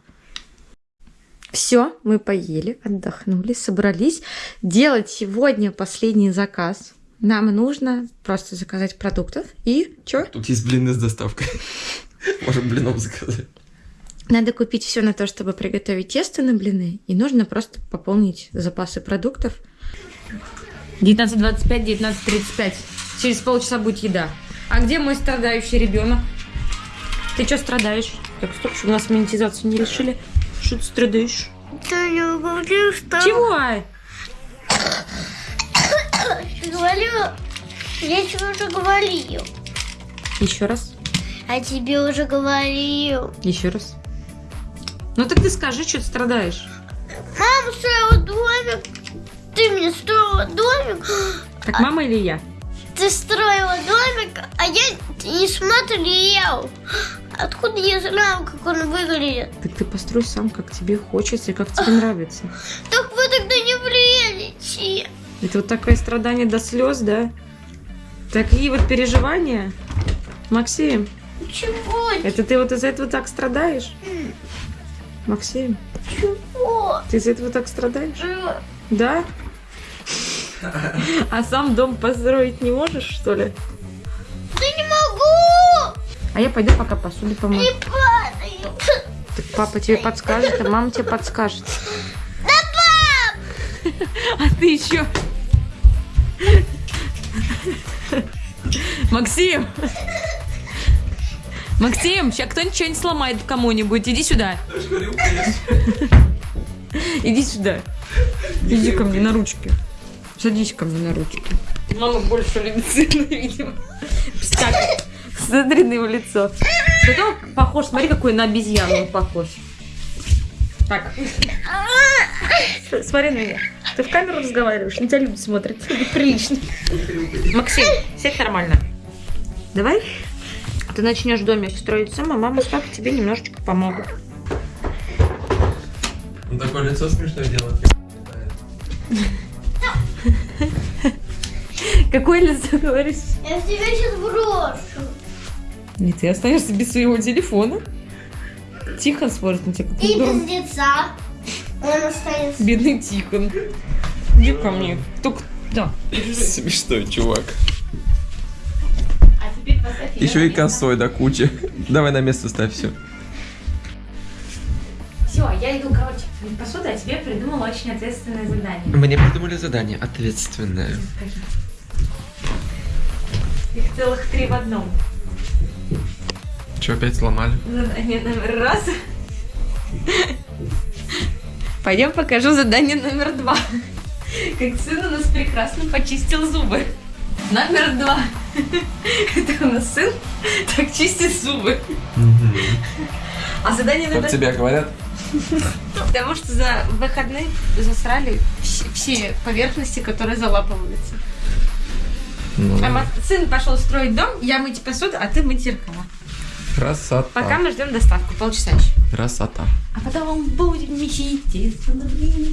Все, мы поели, отдохнули, собрались делать сегодня последний заказ. Нам нужно просто заказать продуктов и что? Тут есть блины с доставкой. Можем блинов заказать. Надо купить все на то, чтобы приготовить тесто на блины, и нужно просто пополнить запасы продуктов. 19.25, 19.35. Через полчаса будет еда. А где мой страдающий ребенок? Ты что страдаешь? Так, стоп, чтобы у нас монетизацию не решили. Что ты страдаешь? Да я говорю, что... Чего? Говорю, я тебе уже говорил. Еще раз. А тебе уже говорил. Еще раз. Ну так ты скажи, что ты страдаешь. Мама строила домик. Ты мне строила домик. Так мама или я? Ты строила домик, а я не смотрел. Откуда я знаю, как он выглядит? Так ты построй сам, как тебе хочется и как тебе нравится. Так вы тогда не влезете. Это вот такое страдание до слез, да? Такие вот переживания. Максим, Чего? это ты вот из-за этого так страдаешь? Максим, Чего? ты из-за этого так страдаешь? Да? А сам дом построить не можешь, что ли? Да не могу! А я пойду пока посуду помою. Не падаю. Так папа тебе подскажет, а мама тебе подскажет. Да, пап! А ты еще... Максим! Максим, сейчас кто-нибудь что-нибудь сломает кому-нибудь. Иди сюда. Иди сюда. Иди ко мне на ручки. Садись ко мне на ручки. Мама больше любит сына, видимо. Так, смотри на его лицо. Зато похож, смотри, какой на обезьяну он похож. Так. Смотри на меня. Ты в камеру разговариваешь, на тебя люди смотрят. Прилично. Максим, сядь нормально. Давай. Ты начнешь домик строить сам, а мама с папой тебе немножечко помогут. Он такое лицо смешное делает. Какое лицо говоришь? Я в тебя сейчас брошу. И ты останешься без своего телефона. Тихон смотрит на тебя, как И дурак. без лица. Он останется. Бедный Тихон. Иди ко мне. Только... Да. Смешной чувак. А Еще и косой до кучи. Давай на место ставь все. Все, я иду, короче, мыть посуду, а тебе придумала очень ответственное задание. Мне придумали задание ответственное. Их целых три в одном. Че, опять сломали? Задание номер раз. Пойдем покажу задание номер два. Как сын у нас прекрасно почистил зубы. Номер два. Это у нас сын так чистит зубы. А задание Как номер тебя говорят? Потому что за выходные засрали все, все поверхности, которые залапываются. Ну, А сын пошел строить дом, я мыть посуду, а ты мыть зеркала. красота. Пока мы ждем доставку, полчаса еще. Красота. А потом будем месить тесто на блины.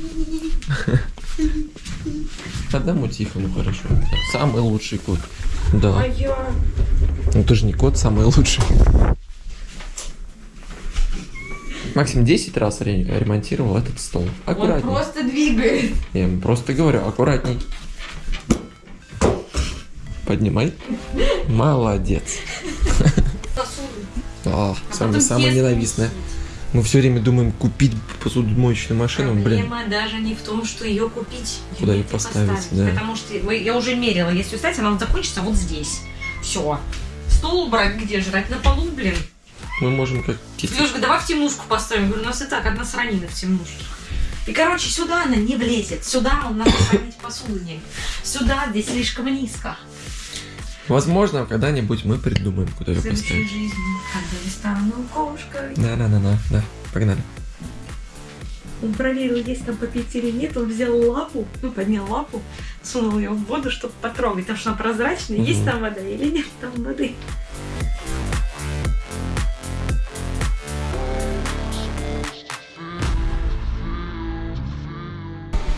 Одному тихо, ну хорошо. Самый лучший кот. Да. А я Ну ты же не кот самый лучший. Максим 10 раз ре- ремонтировал этот стол. Он Аккуратней. просто двигает. Я ему просто говорю, аккуратней. Поднимай. Молодец. А, самое, потом самое тесто ненавистное. Мы все время думаем купить посудомоечную машину, блин. Проблема даже не в том, что ее купить. Куда её её поставить, да. Потому что я уже мерила, если ставить, она вот закончится вот здесь. Все. Стол убрать где жрать? На полу, блин. Мы можем как кити. Лёшка, давай в темнушку поставим. Говорю, у нас и так одна сранина в темнушке. И, короче, сюда она не влезет. Сюда надо хранить посуду. Сюда здесь слишком низко. Возможно, когда-нибудь мы придумаем, куда ее В поставить. жизни, когда я стану кошкой. Да-да-да-да, да. Погнали. Он проверил, есть там попить или нет. Он взял лапу, ну, поднял лапу, сунул ее в воду, чтобы потрогать, потому что она прозрачная. Есть Мгм. там вода или нет там воды.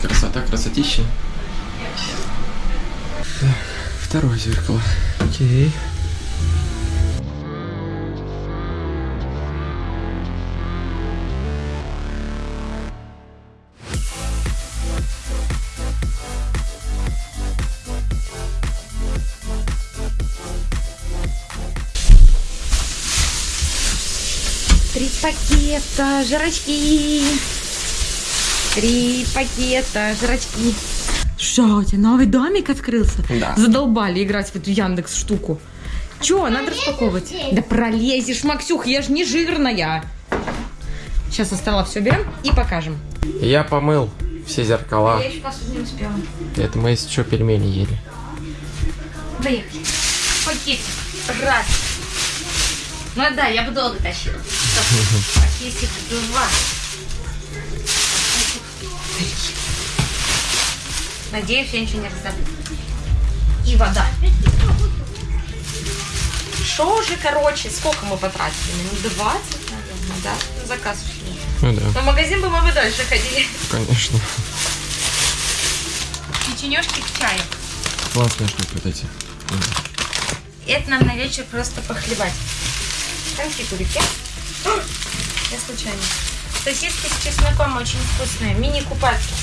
Красота, красотища. Так, второе зеркало. Окей. Три пакета жрачки. Три пакета жрачки. Что, у тебя новый домик открылся? Да. Задолбали играть в эту Яндекс штуку. Че, надо распаковывать? здесь? Да пролезешь, Максюх, я ж не жирная. Сейчас со стола все берем и покажем. Я помыл все зеркала. Я еще посуду не успела. Это мы еще пельмени ели. Поехали. Пакетик. Раз. Ну да, я бы долго тащила. Пакетик два. Пакетик три. Надеюсь, я ничего не раздавлю. И вода. Что уже, короче, сколько мы потратили? Минут 20, наверное, да? На заказ ушли. Ну да, Но в магазин бы мы бы дальше ходили. конечно. Печенежки к чаю. Классная штука вот эти. Это нам на вечер просто похлебать. Конфитурики. Я случайно. Сосиски с чесноком очень вкусные. Мини-купатки.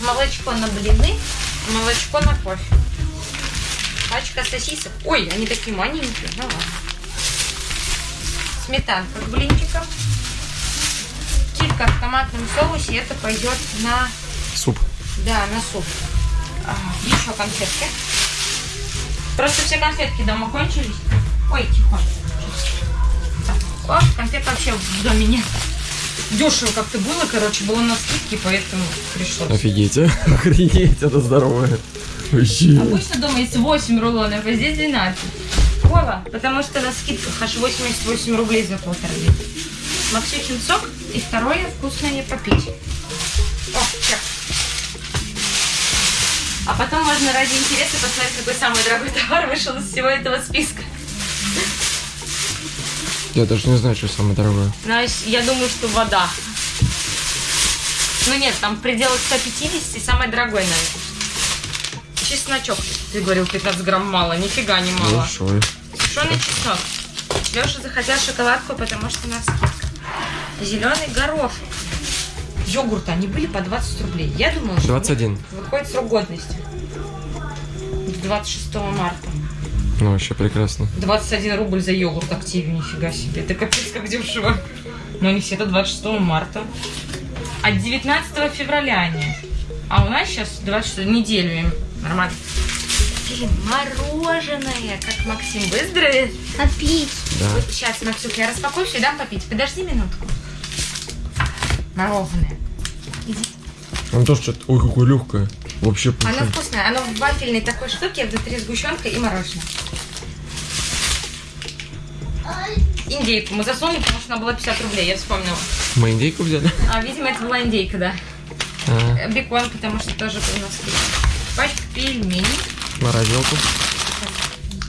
Молочко на блины, молочко на кофе. Пачка сосисок. Ой, они такие маленькие. Ну ладно. Сметанка к блинчикам. Килька в томатном соусе. Это пойдет на Суп. да, на суп. А, еще конфетки. Просто все конфетки дома кончились. Ой, тихо. О, конфет вообще в доме нет. Дешево как-то было, короче, было на скидке, поэтому пришлось. Офигеть, а? Охренеть, это здоровое. Вообще. Обычно дома есть 8 рулонов, а здесь 12. Вова, потому что на скидках аж 88 рублей за полтора литра. Максюхин сок и второе вкусное попить. О, чек. А потом можно ради интереса посмотреть, какой самый дорогой товар вышел из всего этого списка. Я даже не знаю, что самое дорогое. Знаешь, я думаю, что вода. Ну нет, там в пределах 150 и самое дорогое, наверное. Чесночок. Ты говорил, 15 грамм мало. Нифига не мало. Большой. Сушеный чеснок. Леша захотел шоколадку, потому что на скидка. Зеленый горошек. Йогурты, они были по 20 рублей. Я думала, что 21. выходит срок годности. 26 марта. Ну, вообще прекрасно. 21 рубль за йогурт активе, нифига себе. Это капец как дешево. Но они все это 26 марта. А 19 февраля они. А у нас сейчас 26 неделю им. Нормально. Блин, мороженое, как Максим выздоровеет. Попить. Да. Вот сейчас, Максюк, я распакую все и дам попить. Подожди минутку. Мороженое. Он тоже что-то... Ой, какое легкое. Вообще Оно пушай. вкусное. Оно в вафельной такой штуке, внутри сгущенка и мороженое. Индейку мы засунули, потому что она была 50 рублей, я вспомнила. Мы индейку взяли? А, видимо, это была индейка, да. А, Э, Бекон, потому что тоже был на скидке. Пачка пельменей. морозилку.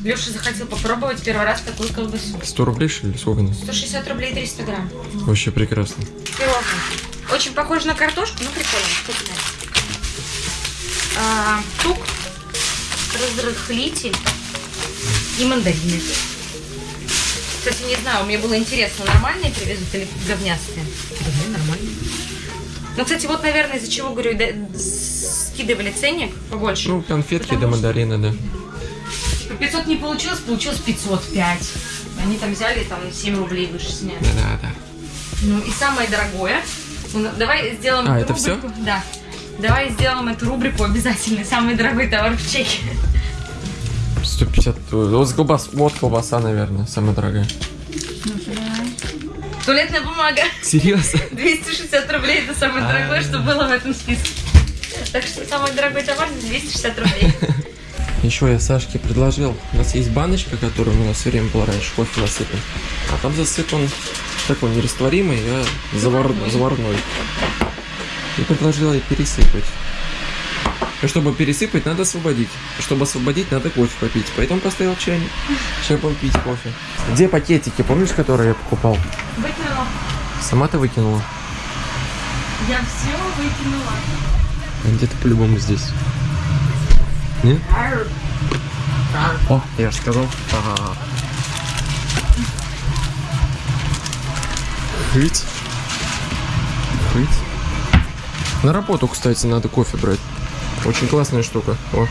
Леша захотел попробовать первый раз такую колбасу. 100 рублей, что ли? Сколько она? 160 рублей 300 грамм. Вообще прекрасно. Пирожное. Очень похоже на картошку, но прикольно. вкусное. А, тук, разрыхлитель и мандарины. Кстати, не знаю, мне было интересно, нормальные привезут или говнястые? Да, нормальные. Ну, кстати, вот, наверное, из-за чего, говорю, да, скидывали ценник побольше. Ну, конфетки Потому да мандарины, да. По 500 не получилось, получилось 505. Они там взяли там 7 рублей выше сняли. Да, да, да. Ну и самое дорогое. Ну, давай сделаем А, эту это рубрику. Да. Давай сделаем эту рубрику обязательно. Самый дорогой товар в чеке. 150. Вот, колбас, вот колбаса, наверное, самая дорогая. Туалетная бумага. Серьезно? 260 рублей это самое А. дорогое, что было в этом списке. Так что самый дорогой товар 260 рублей. Еще я Сашке предложил. У нас есть баночка, которая у нас все время была раньше, кофе насыпан. А там засыпан такой нерастворимый, а завар- заварной. И предложил ей пересыпать. И чтобы пересыпать, надо освободить. Чтобы освободить, надо кофе попить. Поэтому поставил чайник. Сейчас будем пить кофе. Где пакетики, помнишь, которые я покупал? Выкинула. Сама ты выкинула? Я все выкинула. А Где-то по-любому здесь. Нет? О, я же сказал. Ага. Хыть. Хыть. На работу, кстати, надо кофе брать. Очень классная штука. О.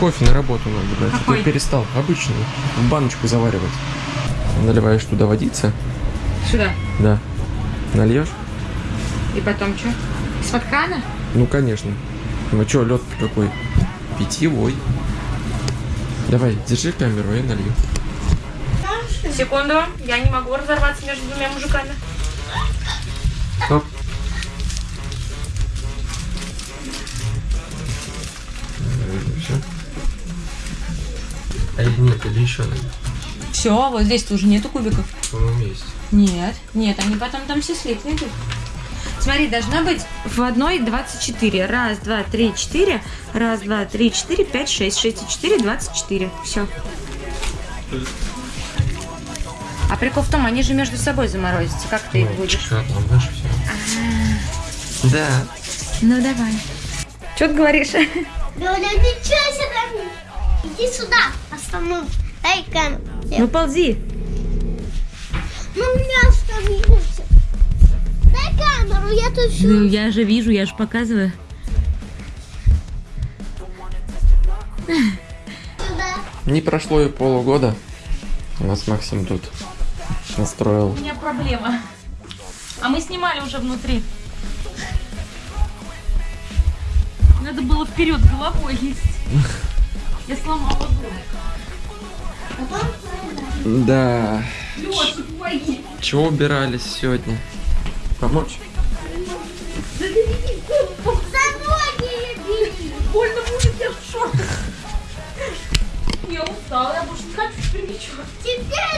Кофе на работу надо брать. А Какой? перестал. Обычный. В баночку заваривать. Наливаешь туда водицы. Сюда. Да. Нальешь? И потом что? Из-под крана? Ну, конечно. Ну, что, лед какой? Питьевой. Давай, держи камеру, я налью. Секунду. Я не могу разорваться между двумя мужиками. А или нет, или еще надо? Все, вот здесь-то уже нету кубиков. По-моему, есть. Нет, нет, они потом там все слитно идут. Смотри, должна быть в одной 24. Раз, два, три, четыре. Раз, два, три, четыре, пять, шесть. Шесть и четыре, 24. Все. А прикол в том, они же между собой заморозятся. Как ты их будешь? там дальше все. Да. Ну давай. Что ты говоришь? Лёля, ничего себе! Иди сюда, останови. Дай камеру. Ну ползи. Ну, меня остановился. Дай камеру, я тут всё Ну я же вижу, я же показываю. сюда. Не прошло и полугода. У нас Максим тут настроил. У меня проблема. А мы снимали уже внутри. Надо было вперед головой лезть. Я сломала дом. Да. Лёша, помоги. Чего убирались сегодня? Помочь? За ноги бери. Больно будет, я в шортах. Я устала, я больше не хочу. Теперь.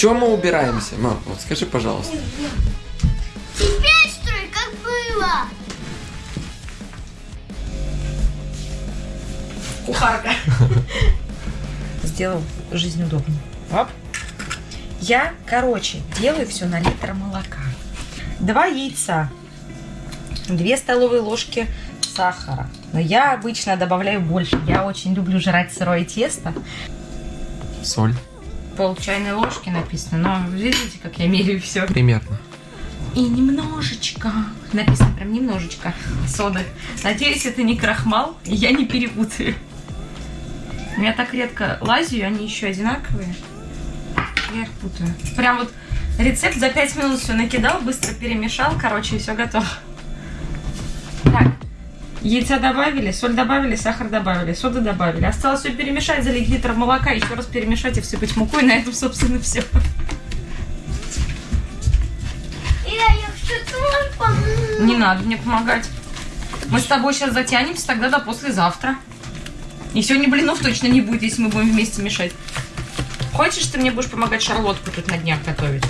Чего мы убираемся, мам? Вот скажи, пожалуйста. Теперь строй, как было. Кухарка. Сделал жизнь удобной. Оп. Я, короче, делаю все на литр молока. Два яйца. Две столовые ложки сахара. Но я обычно добавляю больше. Я очень люблю жрать сырое тесто. Соль. Пол чайной ложки написано. Но видите, как я меряю все. Примерно. И немножечко, написано прям немножечко соды. Надеюсь, это не крахмал, я не перепутаю. Я так редко лазю, они еще одинаковые. Я их путаю. Прям вот рецепт за 5 минут все накидал, быстро перемешал, короче, и все готово. Так, яйца добавили, соль добавили, сахар добавили, соду добавили. Осталось все перемешать, залить литр молока, еще раз перемешать и всыпать муку, и на этом, собственно, все. Не надо мне помогать. Мы с тобой сейчас затянемся тогда до послезавтра. И сегодня блинов точно не будет, если мы будем вместе мешать. Хочешь, ты мне будешь помогать шарлотку тут на днях готовить?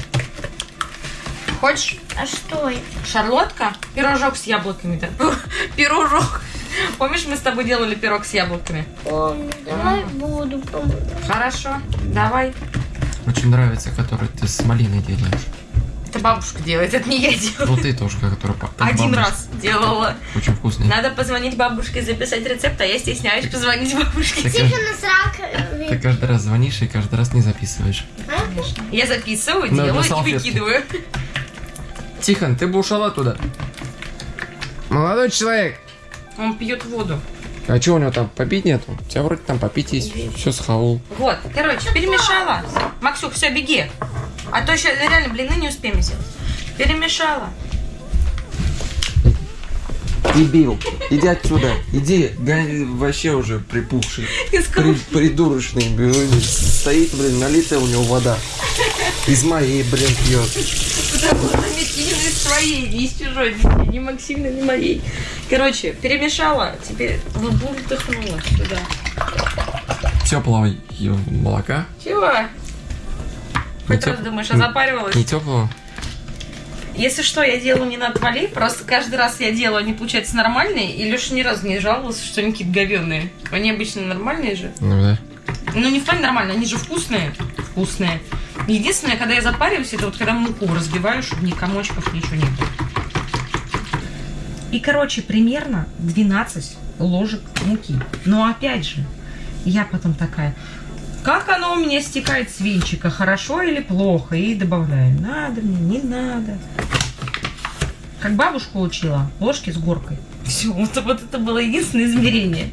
Хочешь? А что это? Шарлотка? Пирожок с яблоками. Да. Пирожок. Помнишь, мы с тобой делали пирог с яблоками? Помню, давай буду помогать. Хорошо, давай. Очень нравится, который ты с малиной делаешь. Это бабушка делает, это не я делаю. Ну ты тоже, которая по- как Один бабушка. раз делала. Очень вкусный. Надо позвонить бабушке и записать рецепт, а я стесняюсь позвонить бабушке. Ты, срак. ты каждый раз звонишь и каждый раз не записываешь. Я записываю, На- на делаю и выкидываю. Тихон, ты бы ушел оттуда. Молодой человек. Он пьет воду. А что у него там, попить нету? У тебя вроде там попить есть, все схавал. Вот, короче, перемешала. Максюх, все, беги. А то еще реально блины не успеем сделать. Перемешала. Дебил, иди отсюда, иди, гань, вообще уже припухший, при, придурочный, блин, стоит, блин, налитая у него вода. Из моей, блин, пьет. Потому что именно из своей, не из чужой, ни, Максимна, ни моей. Короче, перемешала, теперь бултыхнула сюда. Теплого ё- молока? Чего? Не Хоть теп- раз думаешь, а запаривалась? Не теплого? Если что, я делаю не на отвали, просто каждый раз я делаю, они получаются нормальные, и Леша ни разу не жаловался, что они какие-то говенные. Они обычно нормальные же. Ну да. Ну, не в плане нормально, они же вкусные. Вкусные. Единственное, когда я запариваюсь, это вот когда муку разбиваю, чтобы ни комочков, ничего не было. И, короче, примерно 12 ложек муки. Но опять же, я потом такая, как оно у меня стекает с венчика, хорошо или плохо? И добавляю, надо мне, не надо. Как бабушка учила, ложки с горкой. Все, вот, вот это было единственное измерение.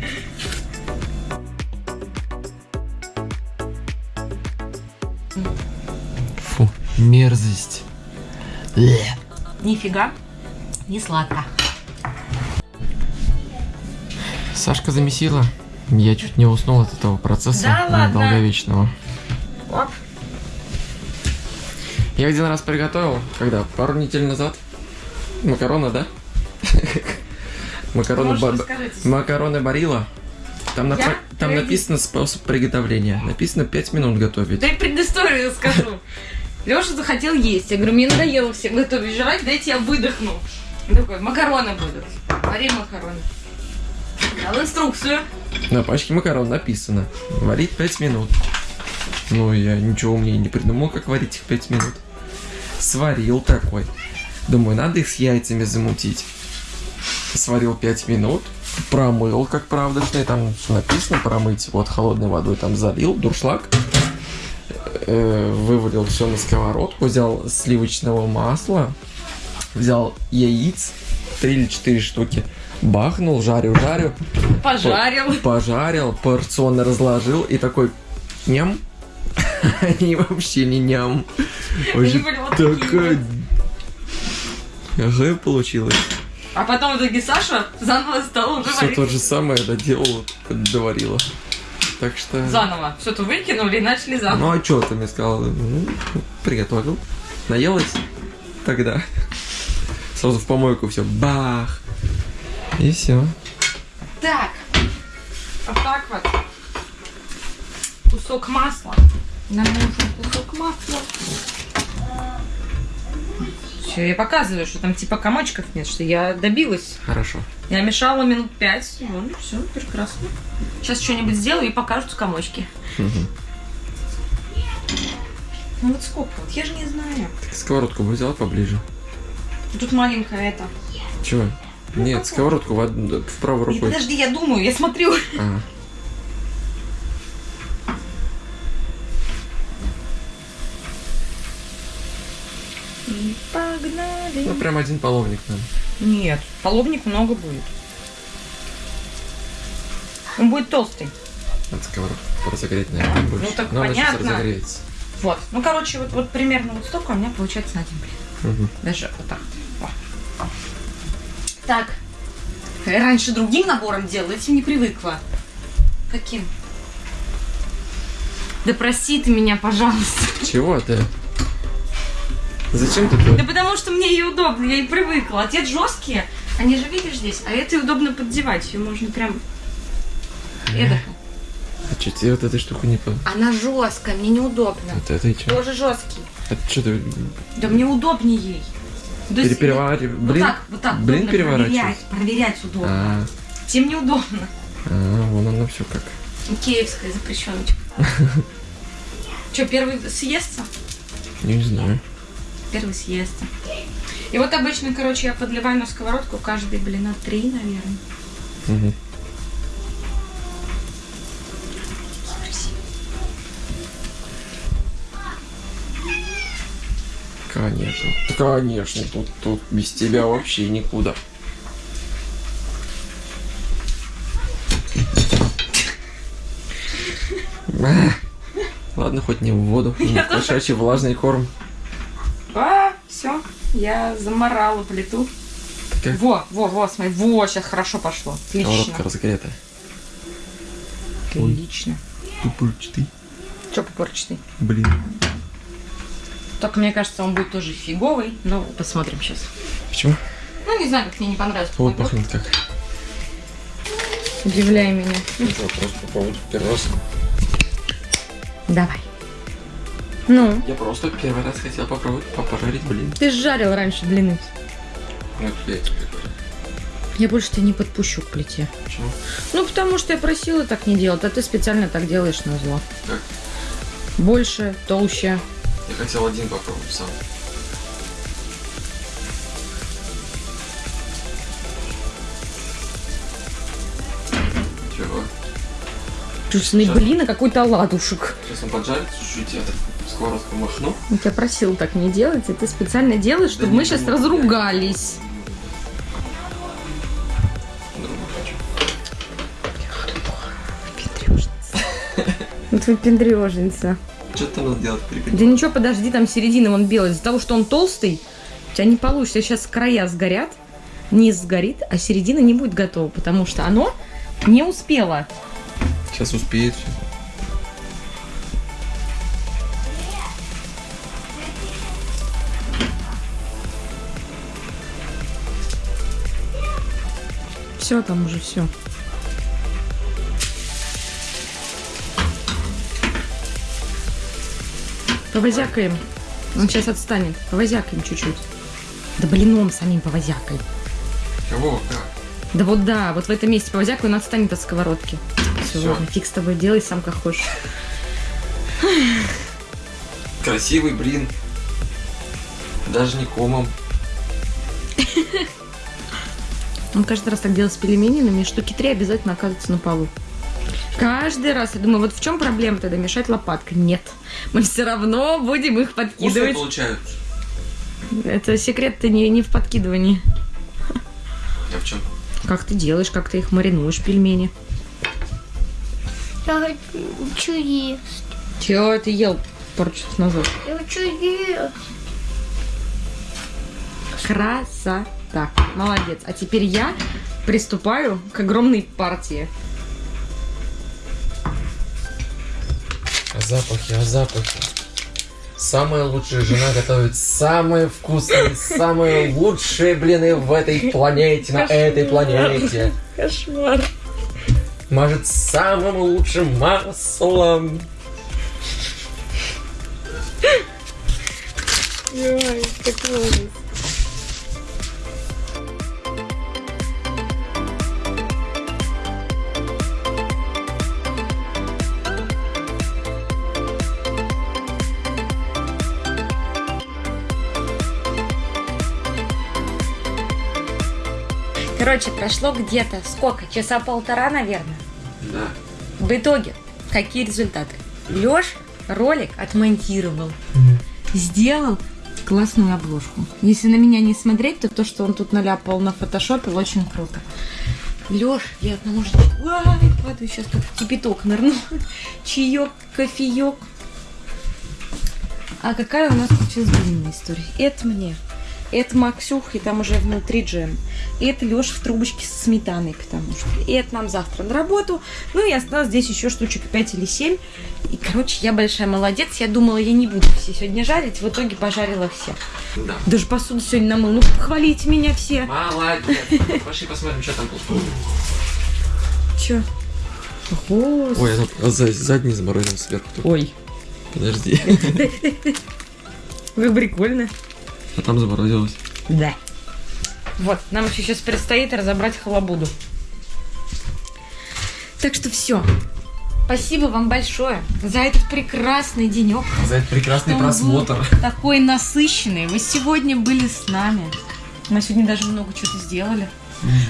Фу, мерзость. Нифига не сладко. Сашка замесила. Я чуть не уснул от этого процесса Да э, долговечного. Оп. Я один раз приготовил, когда? Пару недель назад. Макароны, да? Макароны, ба- макароны Барила. Там, на- Я? там написано способ приготовления. Написано 5 минут готовить. Да и предысторию расскажу. Леша захотел есть. Я говорю, мне надоело всем готовить жрать, дайте я выдохну. Он такой, макароны будут. Вари макароны. Дал инструкцию. На пачке макарон написано. Варить 5 минут. Ну, я ничего умнее не придумал, как варить их 5 минут. Сварил такой. Думаю, надо их с яйцами замутить. Сварил 5 минут. Промыл, как правдочный. Там написано промыть. Вот холодной водой там залил. Дуршлаг. Э, вывалил все на сковородку. Взял сливочного масла. Взял яиц. 3 или 4 штуки. Бахнул, жарю, жарю Пожарил. пожарил, порционно разложил и такой ням. Они вообще не ням. Вообще такая... Ага, получилось. А потом в итоге Саша заново стал уже Все варить. то же самое доделала, доварила. Так что... Заново. Все-то выкинули и начали заново. Ну а что ты мне сказал? Ну, приготовил. Наелась тогда. Сразу в помойку все. Бах! И все. Так. Вот так вот. Кусок масла. Нам нужен кусок масла. Все, я показываю, что там типа комочков нет, что я добилась. Хорошо. Я мешала минут пять. Вон, все, прекрасно. Сейчас что-нибудь сделаю и покажут комочки. Мгм. Ну вот сколько? Вот я же не знаю. Так сковородку бы взяла поближе. Тут маленькая это. Чего? Нет, сковородку в, од- в правой Не, рукой. подожди, я думаю, я смотрю. А. Погнали. Ну, прям один половник нам. Нет, половник много будет. Он будет толстый. Надо сковородку разогреть, наверное, больше. Ну, так Но она понятно. разогреется. Вот. Ну, короче, вот, вот примерно вот столько у меня получается на один блин. Мгм. Даже вот так. Так. Я раньше другим набором делала, этим не привыкла. Каким? Да прости ты меня, пожалуйста. Чего ты? Зачем ты Да потому что мне ее удобно, я и привыкла. А те жесткие, они же видишь здесь, а это удобно поддевать. Ее можно прям эдак. А что тебе вот этой штуку не по... Она жесткая, мне неудобно. Вот это и что? Тоже жесткий. А что ты Да мне удобнее ей. Да переперевариваешь? Вот Блин, так, вот так. блин переворачивать? Проверять, проверять удобно. А, Тем неудобно. а, вон оно все как. Киевская запрещеночка. Че, первый съестся? Не знаю. Первый съест. И вот обычно, короче, я подливаю на сковородку каждый, блин, на три, наверное. Мгм. Конечно. Конечно, тут, тут без тебя вообще никуда. А, Ладно, хоть не в воду. Не кошачий влажный корм. А, все, я заморала плиту. Как? Во, во, во, смотри, во, сейчас хорошо пошло. Отлично. Сковородка разогретая. Отлично. Тупырчатый. Че попорчатый? Блин. Только мне кажется, он будет тоже фиговый, но посмотрим сейчас. Почему? Ну, не знаю, как мне не понравилось. Вот пахнет как. Удивляй меня. Ну что, просто попробовать первый раз. Давай. Ну, Я просто первый раз хотел попробовать попожарить, блин. ты жарил раньше блины. Вот я тебе говорю. Я больше тебя не подпущу к плите. Почему? Ну, потому что я просила так не делать, а ты специально так делаешь на зло. Как? Больше, толще. Я хотел один попробовать сам. Чего? Вкусные Сейчас. блины, какой-то оладушек. Сейчас он поджарится чуть-чуть, я так сковородку махну. Я тебя просил так не делать, и ты специально делаешь, чтобы Да мы не сейчас буду. разругались. Вот вы пендрежница. Что там надо делать? Да ничего, подожди, там середина вон белая. Из-за того, что он толстый, у тебя не получится. Сейчас края сгорят, низ сгорит, а середина не будет готова, потому что оно не успело. Сейчас успеет все. Все, там уже все. Повозякаем. Он сейчас отстанет. Повозякаем чуть-чуть. Да блином самим повозякай. Кого? Как? Да вот да, вот в этом месте повозякай, он отстанет от сковородки. Все, Всё. ладно, фиг с тобой, делай сам как хочешь. Красивый блин. Даже не комом. Он каждый раз так делает с пельменями, штуки три обязательно оказываются на полу. Каждый раз. Я думаю, вот в чем проблема тогда? Мешать лопаткой? Нет. Мы все равно будем их Вкусные подкидывать. получаются. Это секрет-то не, не в подкидывании. А в чем? Как ты делаешь, как ты их маринуешь, пельмени. Я хочу есть. Чего ты ел пару часов назад? Я хочу есть. Красота. Молодец. А теперь я приступаю к огромной партии. А запахи, а запахи. Самая лучшая жена готовит самые вкусные, самые лучшие блины в этой планете, на этой планете. Кошмар. Мажет самым лучшим маслом. Ой, какой ужас. Короче, прошло где-то сколько? Часа полтора, наверное. Да. В итоге, какие результаты? Лёш ролик отмонтировал, сделал классную обложку. Если на меня не смотреть, то то, что он тут наляпал на фотошопе, очень круто. Лёш, я одному жду. Ай, падаю, сейчас тут кипяток нырну. Чаек, кофеек. А какая у нас получилась длинная история? Это мне. Это Максюх, и там уже внутри джем. И это Леша в трубочке с сметаной, потому что. И это нам завтра на работу. Ну и осталось здесь еще штучек 5 или 7. И, короче, я большая молодец. Я думала, я не буду все сегодня жарить. В итоге пожарила все. Да. Даже посуду сегодня намыл. Ну, похвалите меня все. Молодец. Пошли посмотрим, что там тут. Че? Господи. Ой, она задний заморозил сверху. Ой, Подожди. как прикольно. А там заморозилось. Да. Вот, нам еще сейчас предстоит разобрать халабуду. Так что все. Спасибо вам большое за этот прекрасный денек. За этот прекрасный Что он был просмотр. Такой насыщенный. Вы сегодня были с нами. Мы сегодня даже много чего-то сделали.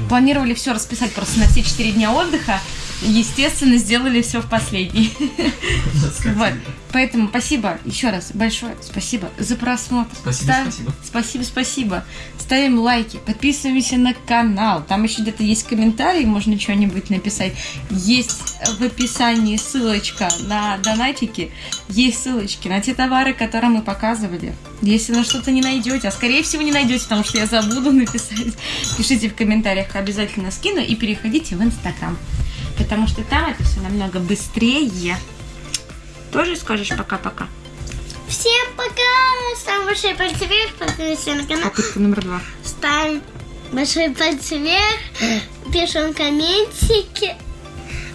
Планировали все расписать просто на все четыре дня отдыха. Естественно, сделали все в последний. Вот. Поэтому спасибо еще раз большое спасибо за просмотр. Спасибо, Ставь- спасибо. Спасибо, спасибо. Ставим лайки, подписываемся на канал. Там еще где-то есть комментарий, можно что-нибудь написать. Есть в описании ссылочка на донатики. Есть ссылочки на те товары, которые мы показывали. Если на что-то не найдете, а скорее всего не найдете, потому что я забуду написать, пишите в комментариях, обязательно скину и переходите в Инстаграм. Потому что там это все намного быстрее. Тоже скажешь пока-пока? Всем пока! Ставим большой пальцы вверх, подписывайся на канал. Попытка номер два. Ставим большой пальцы вверх, пишем комментики,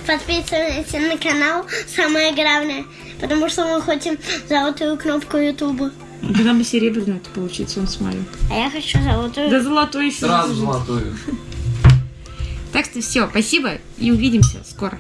подписываемся на канал. Самое главное, потому что мы хотим золотую кнопку Ютуба. Когда бы серебряную это получится, он смотрит. А я хочу золотую. Да золотой еще. Сразу золотую. Так что все, спасибо и увидимся скоро.